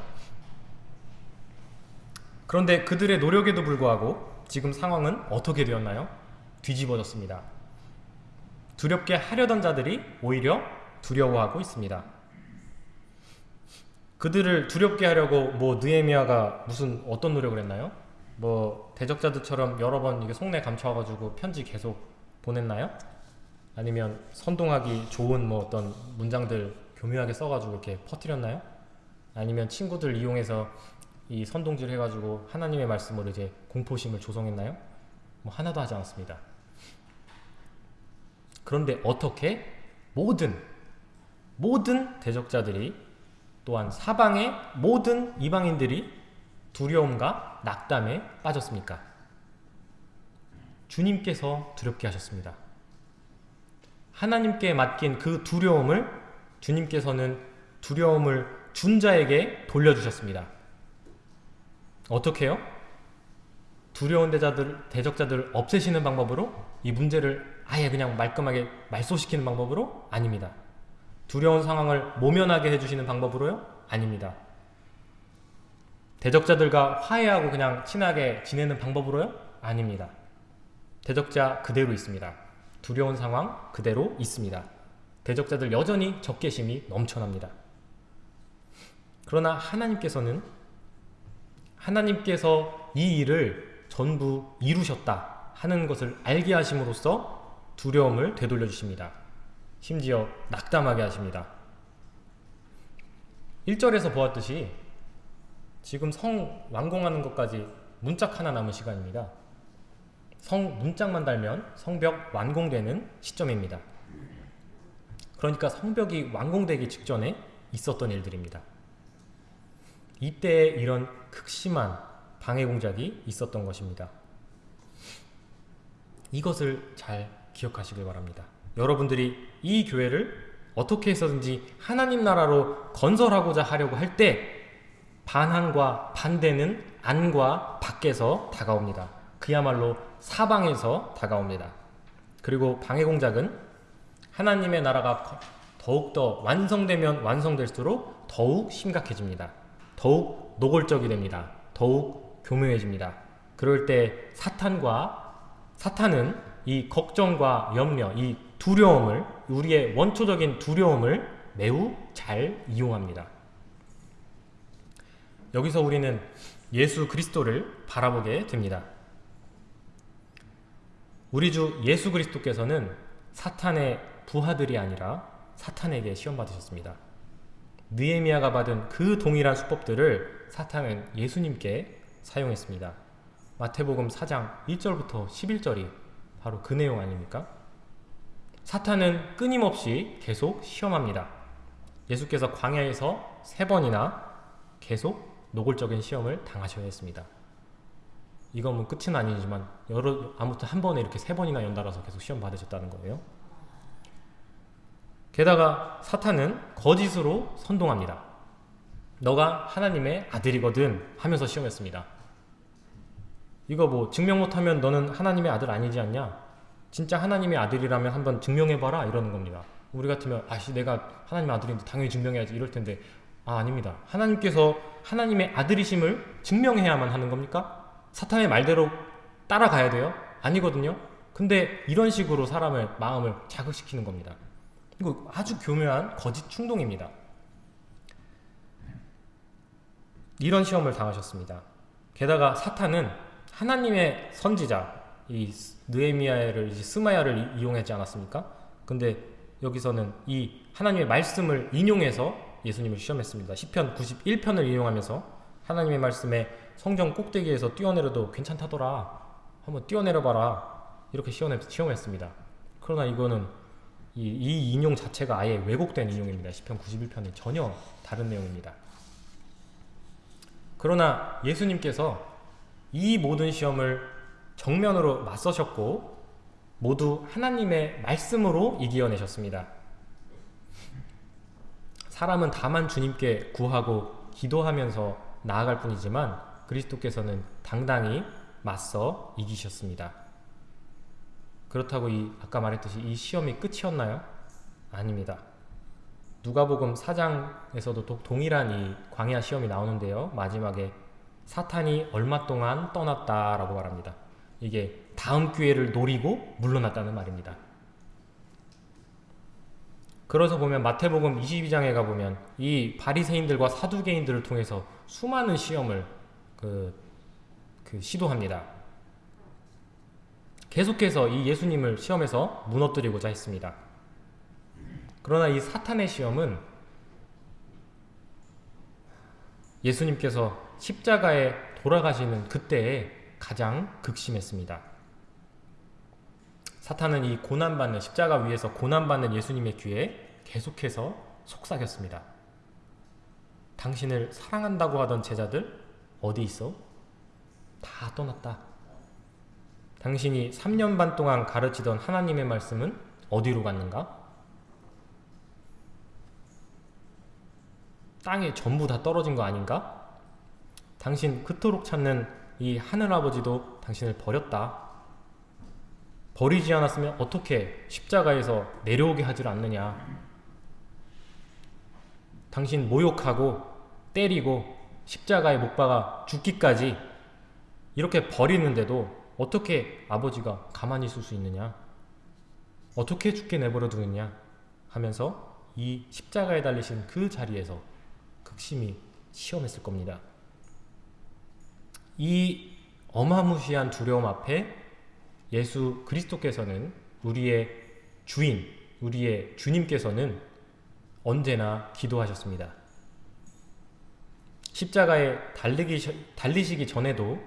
그런데 그들의 노력에도 불구하고 지금 상황은 어떻게 되었나요? 뒤집어졌습니다. 두렵게 하려던 자들이 오히려 두려워하고 있습니다. 그들을 두렵게 하려고 뭐 느에미아가 무슨 어떤 노력을 했나요? 뭐 대적자들처럼 여러 번 이게 속내 감춰가지고 편지 계속 보냈나요? 아니면 선동하기 좋은 뭐 어떤 문장들 교묘하게 써가지고 이렇게 퍼뜨렸나요? 아니면 친구들 이용해서 이 선동질 해가지고 하나님의 말씀으로 이제 공포심을 조성했나요? 뭐 하나도 하지 않았습니다. 그런데 어떻게 모든 모든 대적자들이 또한 사방의 모든 이방인들이 두려움과 낙담에 빠졌습니까? 주님께서 두렵게 하셨습니다. 하나님께 맡긴 그 두려움을 주님께서는 두려움을 준 자에게 돌려주셨습니다. 어떻게 요 두려운 대자들, 대적자들을 없애시는 방법으로 이 문제를 아예 그냥 말끔하게 말소시키는 방법으로 아닙니다. 두려운 상황을 모면하게 해주시는 방법으로요? 아닙니다. 대적자들과 화해하고 그냥 친하게 지내는 방법으로요? 아닙니다. 대적자 그대로 있습니다. 두려운 상황 그대로 있습니다. 대적자들 여전히 적개심이 넘쳐납니다. 그러나 하나님께서는 하나님께서 이 일을 전부 이루셨다 하는 것을 알게 하심으로써 두려움을 되돌려 주십니다. 심지어 낙담하게 하십니다. 1절에서 보았듯이 지금 성 완공하는 것까지 문짝 하나 남은 시간입니다. 성 문짝만 달면 성벽 완공되는 시점입니다. 그러니까 성벽이 완공되기 직전에 있었던 일들입니다. 이때 이런 극심한 방해 공작이 있었던 것입니다. 이것을 잘 기억하시길 바랍니다. 여러분들이 이 교회를 어떻게 해서든지 하나님 나라로 건설하고자 하려고 할 때 반항과 반대는 안과 밖에서 다가옵니다. 그야말로 사방에서 다가옵니다. 그리고 방해 공작은 하나님의 나라가 더욱더 완성되면 완성될수록 더욱 심각해집니다. 더욱 노골적이 됩니다. 더욱 교묘해집니다. 그럴 때 사탄과 사탄은 이 걱정과 염려, 이 두려움을 우리의 원초적인 두려움을 매우 잘 이용합니다. 여기서 우리는 예수 그리스도를 바라보게 됩니다. 우리 주 예수 그리스도께서는 사탄의 부하들이 아니라 사탄에게 시험 받으셨습니다. 느에미아가 받은 그 동일한 수법들을 사탄은 예수님께 사용했습니다. 마태복음 4장 1절부터 11절이 바로 그 내용 아닙니까? 사탄은 끊임없이 계속 시험합니다. 예수께서 광야에서 세 번이나 계속 노골적인 시험을 당하셔야 했습니다. 이건 뭐 끝은 아니지만 여러 아무튼 한 번에 이렇게 세 번이나 연달아서 계속 시험 받으셨다는 거예요. 게다가 사탄은 거짓으로 선동합니다. 너가 하나님의 아들이거든 하면서 시험했습니다. 이거 뭐 증명 못하면 너는 하나님의 아들 아니지 않냐? 진짜 하나님의 아들이라면 한번 증명해봐라 이러는 겁니다. 우리 같으면 아씨 내가 하나님의 아들인데 당연히 증명해야지 이럴 텐데 아, 아닙니다. 하나님께서 하나님의 아들이심을 증명해야만 하는 겁니까? 사탄의 말대로 따라가야 돼요? 아니거든요. 근데 이런 식으로 사람을 마음을 자극시키는 겁니다. 이거 아주 교묘한 거짓 충동입니다. 이런 시험을 당하셨습니다. 게다가 사탄은 하나님의 선지자 이 느에미아를 스마야를 이용하지 않았습니까? 근데 여기서는 이 하나님의 말씀을 인용해서 예수님을 시험했습니다. 시편 91편을 인용하면서 하나님의 말씀에 성경 꼭대기에서 뛰어내려도 괜찮다더라. 한번 뛰어내려봐라. 이렇게 시험했습니다. 그러나 이거는 이, 이 인용 자체가 아예 왜곡된 인용입니다. 시편 91편은 전혀 다른 내용입니다. 그러나 예수님께서 이 모든 시험을 정면으로 맞서셨고 모두 하나님의 말씀으로 이겨내셨습니다. 사람은 다만 주님께 구하고 기도하면서 나아갈 뿐이지만 그리스도께서는 당당히 맞서 이기셨습니다. 그렇다고 이 아까 말했듯이 이 시험이 끝이었나요? 아닙니다. 누가복음 4장에서도 동일한 이 광야 시험이 나오는데요. 마지막에 사탄이 얼마 동안 떠났다라고 말합니다. 이게 다음 기회를 노리고 물러났다는 말입니다. 그래서 보면 마태복음 22장에 가보면 이 바리새인들과 사두개인들을 통해서 수많은 시험을 그, 그 시도합니다. 계속해서 이 예수님을 시험에서 무너뜨리고자 했습니다. 그러나 이 사탄의 시험은 예수님께서 십자가에 돌아가시는 그때에 가장 극심했습니다. 사탄은 이 고난받는 십자가 위에서 고난받는 예수님의 귀에 계속해서 속삭였습니다. 당신을 사랑한다고 하던 제자들 어디 있어? 다 떠났다. 당신이 3년 반 동안 가르치던 하나님의 말씀은 어디로 갔는가? 땅에 전부 다 떨어진 거 아닌가? 당신 그토록 찾는 이 하늘아버지도 당신을 버렸다. 버리지 않았으면 어떻게 십자가에서 내려오게 하질 않느냐. 당신 모욕하고 때리고 십자가에 못 박아 죽기까지 이렇게 버리는데도 어떻게 아버지가 가만히 있을 수 있느냐? 어떻게 죽게 내버려 두느냐? 하면서 이 십자가에 달리신 그 자리에서 극심히 시험했을 겁니다. 이 어마무시한 두려움 앞에 예수 그리스도께서는 우리의 주인, 우리의 주님께서는 언제나 기도하셨습니다. 십자가에 달리기, 달리시기 전에도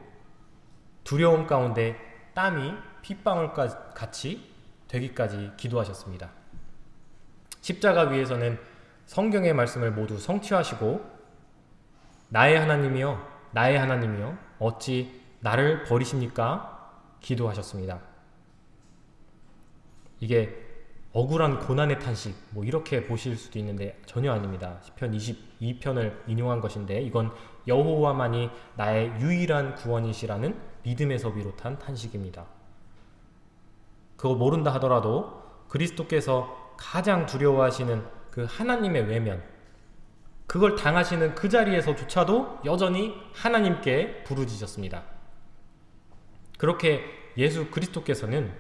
두려움 가운데 땀이 핏방울 같이 되기까지 기도하셨습니다. 십자가 위에서는 성경의 말씀을 모두 성취하시고 나의 하나님이여 나의 하나님이여 어찌 나를 버리십니까? 기도하셨습니다. 이게 억울한 고난의 탄식 뭐 이렇게 보실 수도 있는데 전혀 아닙니다. 시편 22편을 인용한 것인데 이건 여호와만이 나의 유일한 구원이시라는 믿음에서 비롯한 탄식입니다. 그거 모른다 하더라도 그리스도께서 가장 두려워하시는 그 하나님의 외면 그걸 당하시는 그 자리에서조차도 여전히 하나님께 부르짖었습니다. 그렇게 예수 그리스도께서는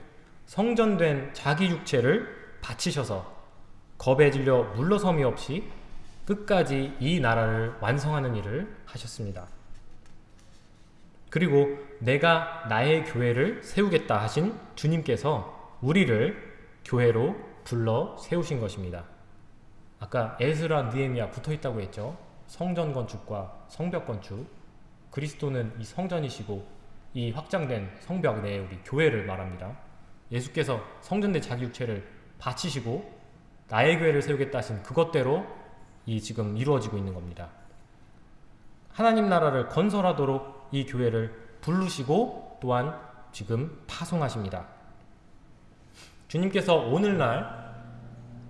성전된 자기 육체를 바치셔서 겁에 질려 물러섬이 없이 끝까지 이 나라를 완성하는 일을 하셨습니다. 그리고 내가 나의 교회를 세우겠다 하신 주님께서 우리를 교회로 불러 세우신 것입니다. 아까 에스라 느에미아 붙어있다고 했죠. 성전 건축과 성벽 건축 그리스도는 이 성전이시고 이 확장된 성벽 내에 우리 교회를 말합니다. 예수께서 성전된 자기 육체를 바치시고 나의 교회를 세우겠다 하신 그것대로 이 지금 이루어지고 있는 겁니다. 하나님 나라를 건설하도록 이 교회를 부르시고 또한 지금 파송하십니다. 주님께서 오늘날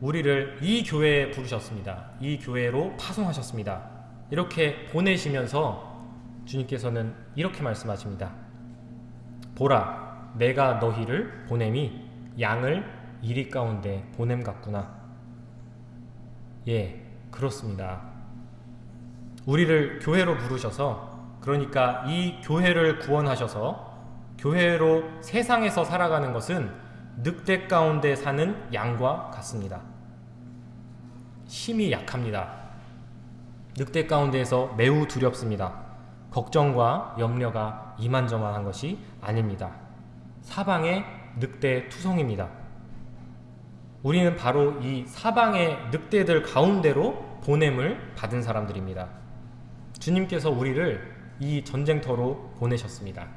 우리를 이 교회에 부르셨습니다. 이 교회로 파송하셨습니다. 이렇게 보내시면서 주님께서는 이렇게 말씀하십니다. 보라 내가 너희를 보냄이 양을 이리 가운데 보냄 같구나 예 그렇습니다 우리를 교회로 부르셔서 그러니까 이 교회를 구원하셔서 교회로 세상에서 살아가는 것은 늑대 가운데 사는 양과 같습니다. 힘이 약합니다. 늑대 가운데에서 매우 두렵습니다. 걱정과 염려가 이만저만한 것이 아닙니다. 사방의 늑대 투성입니다. 우리는 바로 이 사방의 늑대들 가운데로 보냄을 받은 사람들입니다. 주님께서 우리를 이 전쟁터로 보내셨습니다.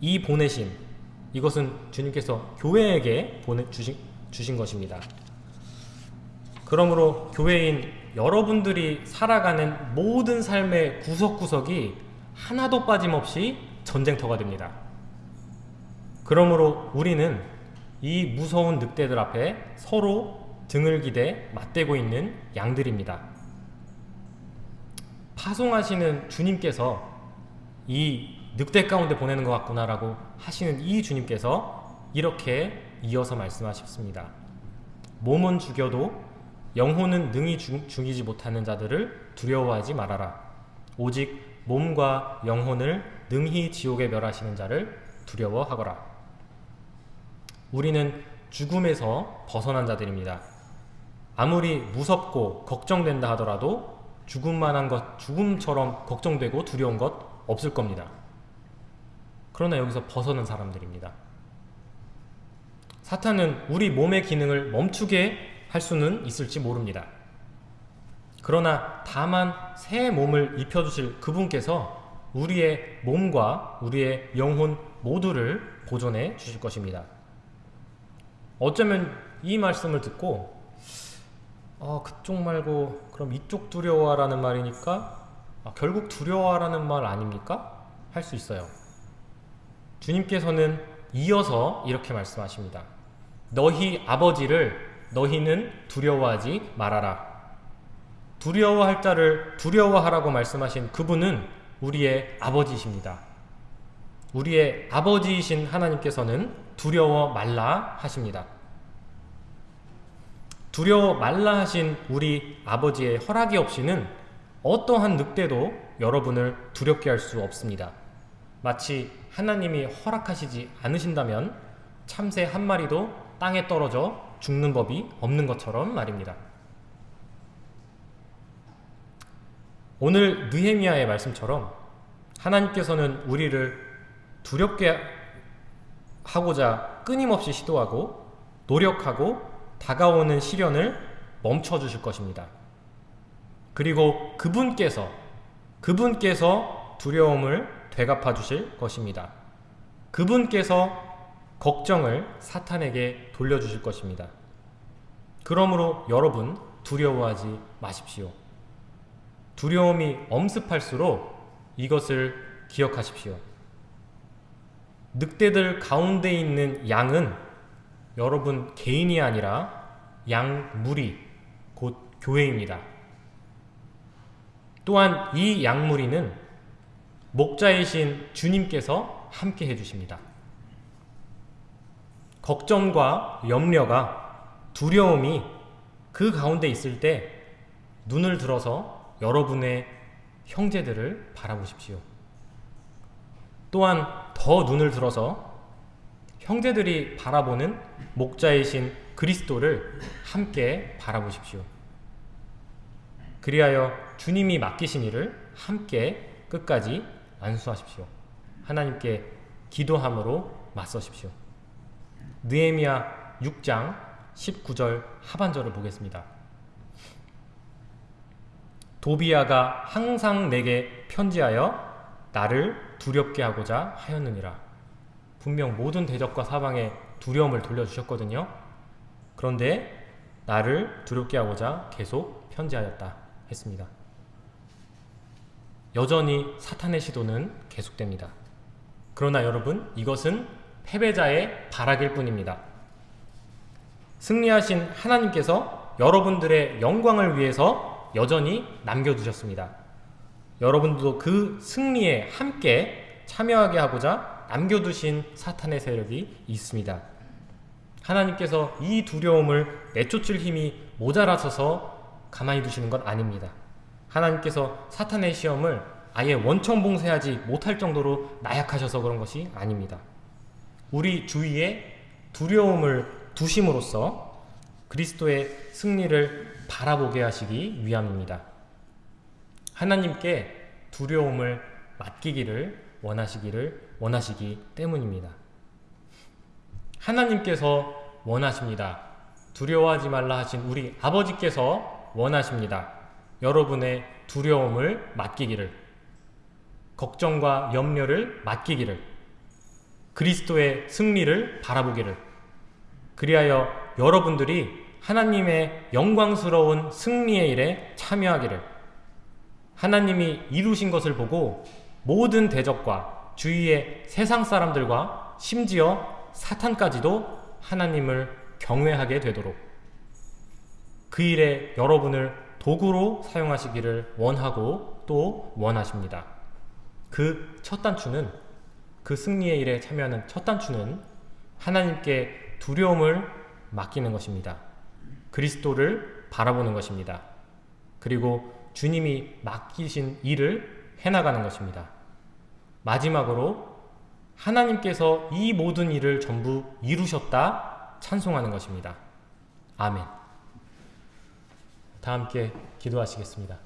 이 보내심, 이것은 주님께서 교회에게 보내 주신, 주신 것입니다. 그러므로 교회인 여러분들이 살아가는 모든 삶의 구석구석이 하나도 빠짐없이 전쟁터가 됩니다. 그러므로 우리는 이 무서운 늑대들 앞에 서로 등을 기대 맞대고 있는 양들입니다. 파송하시는 주님께서 이 늑대 가운데 보내는 것 같구나라고 하시는 이 주님께서 이렇게 이어서 말씀하셨습니다. 몸은 죽여도 영혼은 능히 죽, 죽이지 못하는 자들을 두려워하지 말아라. 오직 몸과 영혼을 능히 지옥에 멸하시는 자를 두려워하거라. 우리는 죽음에서 벗어난 자들입니다. 아무리 무섭고 걱정된다 하더라도 죽음만한 것, 죽음처럼 걱정되고 두려운 것 없을 겁니다. 그러나 여기서 벗어난 사람들입니다. 사탄은 우리 몸의 기능을 멈추게 할 수는 있을지 모릅니다. 그러나 다만 새 몸을 입혀주실 그분께서 우리의 몸과 우리의 영혼 모두를 보존해 주실 것입니다. 어쩌면 이 말씀을 듣고 어, 그쪽 말고 그럼 이쪽 두려워라는 말이니까 아, 결국 두려워라는 말 아닙니까? 할 수 있어요. 주님께서는 이어서 이렇게 말씀하십니다. 너희 아버지를 너희는 두려워하지 말아라. 두려워할 자를 두려워하라고 말씀하신 그분은 우리의 아버지십니다. 우리의 아버지이신 하나님께서는 두려워 말라 하십니다. 두려워 말라 하신 우리 아버지의 허락이 없이는 어떠한 늑대도 여러분을 두렵게 할 수 없습니다. 마치 하나님이 허락하시지 않으신다면 참새 한 마리도 땅에 떨어져 죽는 법이 없는 것처럼 말입니다. 오늘 느헤미야의 말씀처럼 하나님께서는 우리를 두렵게 하고자 끊임없이 시도하고 노력하고 다가오는 시련을 멈춰 주실 것입니다. 그리고 그분께서 그분께서 두려움을 되갚아 주실 것입니다. 그분께서 걱정을 사탄에게 돌려주실 것입니다. 그러므로 여러분 두려워하지 마십시오. 두려움이 엄습할수록 이것을 기억하십시오. 늑대들 가운데 있는 양은 여러분 개인이 아니라 양무리, 곧 교회입니다. 또한 이 양무리는 목자이신 주님께서 함께 해주십니다. 걱정과 염려가 두려움이 그 가운데 있을 때 눈을 들어서 여러분의 형제들을 바라보십시오. 또한 더 눈을 들어서 형제들이 바라보는 목자이신 그리스도를 함께 바라보십시오. 그리하여 주님이 맡기신 일을 함께 끝까지 완수하십시오. 하나님께 기도함으로 맞서십시오. 느헤미야 6장 19절 하반절을 보겠습니다. 도비아가 항상 내게 편지하여 나를 두렵게 하고자 하였느니라. 분명 모든 대적과 사방에 두려움을 돌려주셨거든요. 그런데 나를 두렵게 하고자 계속 편지하였다 했습니다. 여전히 사탄의 시도는 계속됩니다. 그러나 여러분 이것은 패배자의 바락일 뿐입니다. 승리하신 하나님께서 여러분들의 영광을 위해서 여전히 남겨두셨습니다. 여러분도 그 승리에 함께 참여하게 하고자 남겨두신 사탄의 세력이 있습니다. 하나님께서 이 두려움을 내쫓을 힘이 모자라서서 가만히 두시는 것 아닙니다. 하나님께서 사탄의 시험을 아예 원천 봉쇄하지 못할 정도로 나약하셔서 그런 것이 아닙니다. 우리 주위에 두려움을 두심으로써 그리스도의 승리를 바라보게 하시기 위함입니다. 하나님께 두려움을 맡기기를 원하시기를 원하시기 때문입니다. 하나님께서 원하십니다. 두려워하지 말라 하신 우리 아버지께서 원하십니다. 여러분의 두려움을 맡기기를, 걱정과 염려를 맡기기를, 그리스도의 승리를 바라보기를, 그리하여 여러분들이 하나님의 영광스러운 승리의 일에 참여하기를, 하나님이 이루신 것을 보고 모든 대적과 주위의 세상 사람들과 심지어 사탄까지도 하나님을 경외하게 되도록 그 일에 여러분을 도구로 사용하시기를 원하고 또 원하십니다. 그 첫 단추는 그 승리의 일에 참여하는 첫 단추는 하나님께 두려움을 맡기는 것입니다. 그리스도를 바라보는 것입니다. 그리고 주님이 맡기신 일을 해나가는 것입니다. 마지막으로 하나님께서 이 모든 일을 전부 이루셨다 찬송하는 것입니다. 아멘. 다 함께 기도하시겠습니다.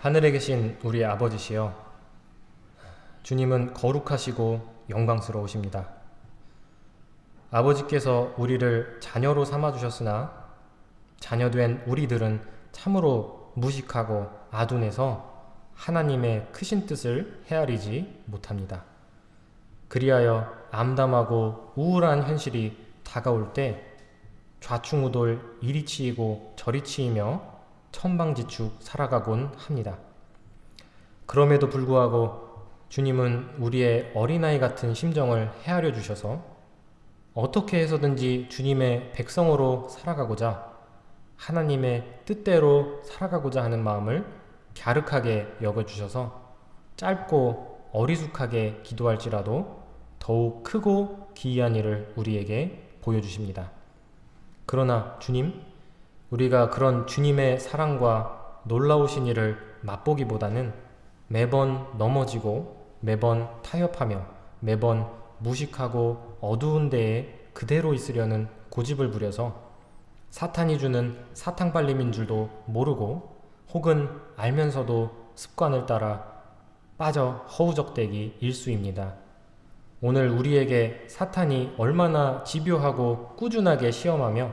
하늘에 계신 우리 아버지시여, 주님은 거룩하시고 영광스러우십니다. 아버지께서 우리를 자녀로 삼아주셨으나, 자녀된 우리들은 참으로 무식하고 아둔해서 하나님의 크신 뜻을 헤아리지 못합니다. 그리하여 암담하고 우울한 현실이 다가올 때 좌충우돌 이리 치이고 저리 치이며 천방지축 살아가곤 합니다. 그럼에도 불구하고 주님은 우리의 어린아이 같은 심정을 헤아려 주셔서 어떻게 해서든지 주님의 백성으로 살아가고자 하나님의 뜻대로 살아가고자 하는 마음을 갸륵하게 여겨주셔서 짧고 어리숙하게 기도할지라도 더욱 크고 기이한 일을 우리에게 보여주십니다. 그러나 주님, 우리가 그런 주님의 사랑과 놀라우신 일을 맛보기보다는 매번 넘어지고 매번 타협하며 매번 무식하고 어두운 데에 그대로 있으려는 고집을 부려서 사탄이 주는 사탕발림인 줄도 모르고 혹은 알면서도 습관을 따라 빠져 허우적대기 일수입니다. 오늘 우리에게 사탄이 얼마나 집요하고 꾸준하게 시험하며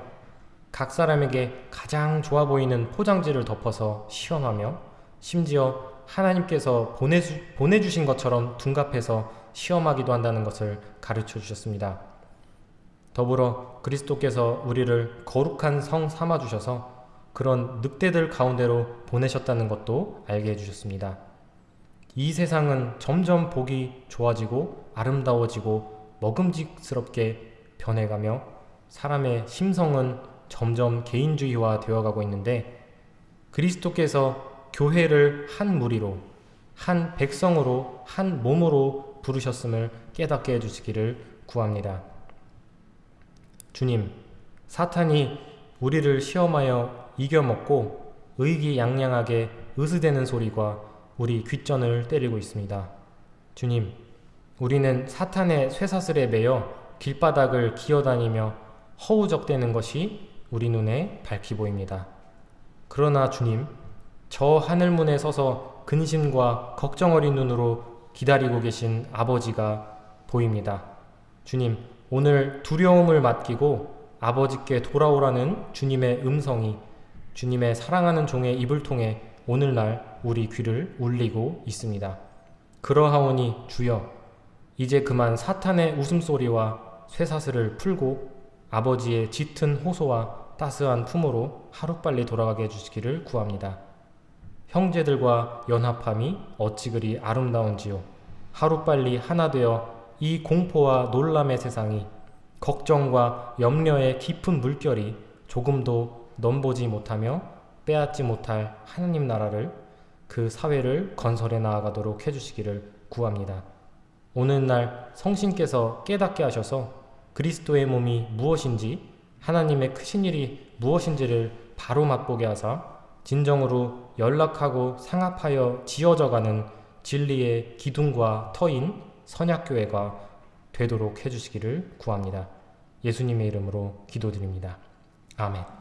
각 사람에게 가장 좋아 보이는 포장지를 덮어서 시험하며 심지어 하나님께서 보내주, 보내주신 것처럼 둔갑해서 시험하기도 한다는 것을 가르쳐 주셨습니다. 더불어 그리스도께서 우리를 거룩한 성 삼아 주셔서 그런 늑대들 가운데로 보내셨다는 것도 알게 해주셨습니다. 이 세상은 점점 보기 좋아지고 아름다워지고 먹음직스럽게 변해가며 사람의 심성은 점점 개인주의화 되어가고 있는데 그리스도께서 교회를 한 무리로 한 백성으로 한 몸으로 부르셨음을 깨닫게 해주시기를 구합니다. 주님, 사탄이 우리를 시험하여 이겨먹고 의기양양하게 으스대는 소리가 우리 귓전을 때리고 있습니다. 주님, 우리는 사탄의 쇠사슬에 매여 길바닥을 기어다니며 허우적대는 것이 우리 눈에 밝히 보입니다. 그러나 주님, 저 하늘문에 서서 근심과 걱정 어린 눈으로 기다리고 계신 아버지가 보입니다. 주님, 오늘 두려움을 맡기고 아버지께 돌아오라는 주님의 음성이 주님의 사랑하는 종의 입을 통해 오늘날 우리 귀를 울리고 있습니다. 그러하오니 주여, 이제 그만 사탄의 웃음소리와 쇠사슬을 풀고 아버지의 짙은 호소와 따스한 품으로 하루빨리 돌아가게 해주시기를 구합니다. 형제들과 연합함이 어찌 그리 아름다운지요. 하루빨리 하나 되어 이 공포와 놀람의 세상이 걱정과 염려의 깊은 물결이 조금도 넘보지 못하며 빼앗지 못할 하나님 나라를 그 사회를 건설해 나아가도록 해주시기를 구합니다. 오늘날 성신께서 깨닫게 하셔서 그리스도의 몸이 무엇인지 하나님의 크신 일이 무엇인지를 바로 맛보게 하사 진정으로 연락하고 상합하여 지어져가는 진리의 기둥과 터인 선약교회가 되도록 해주시기를 구합니다. 예수님의 이름으로 기도드립니다. 아멘.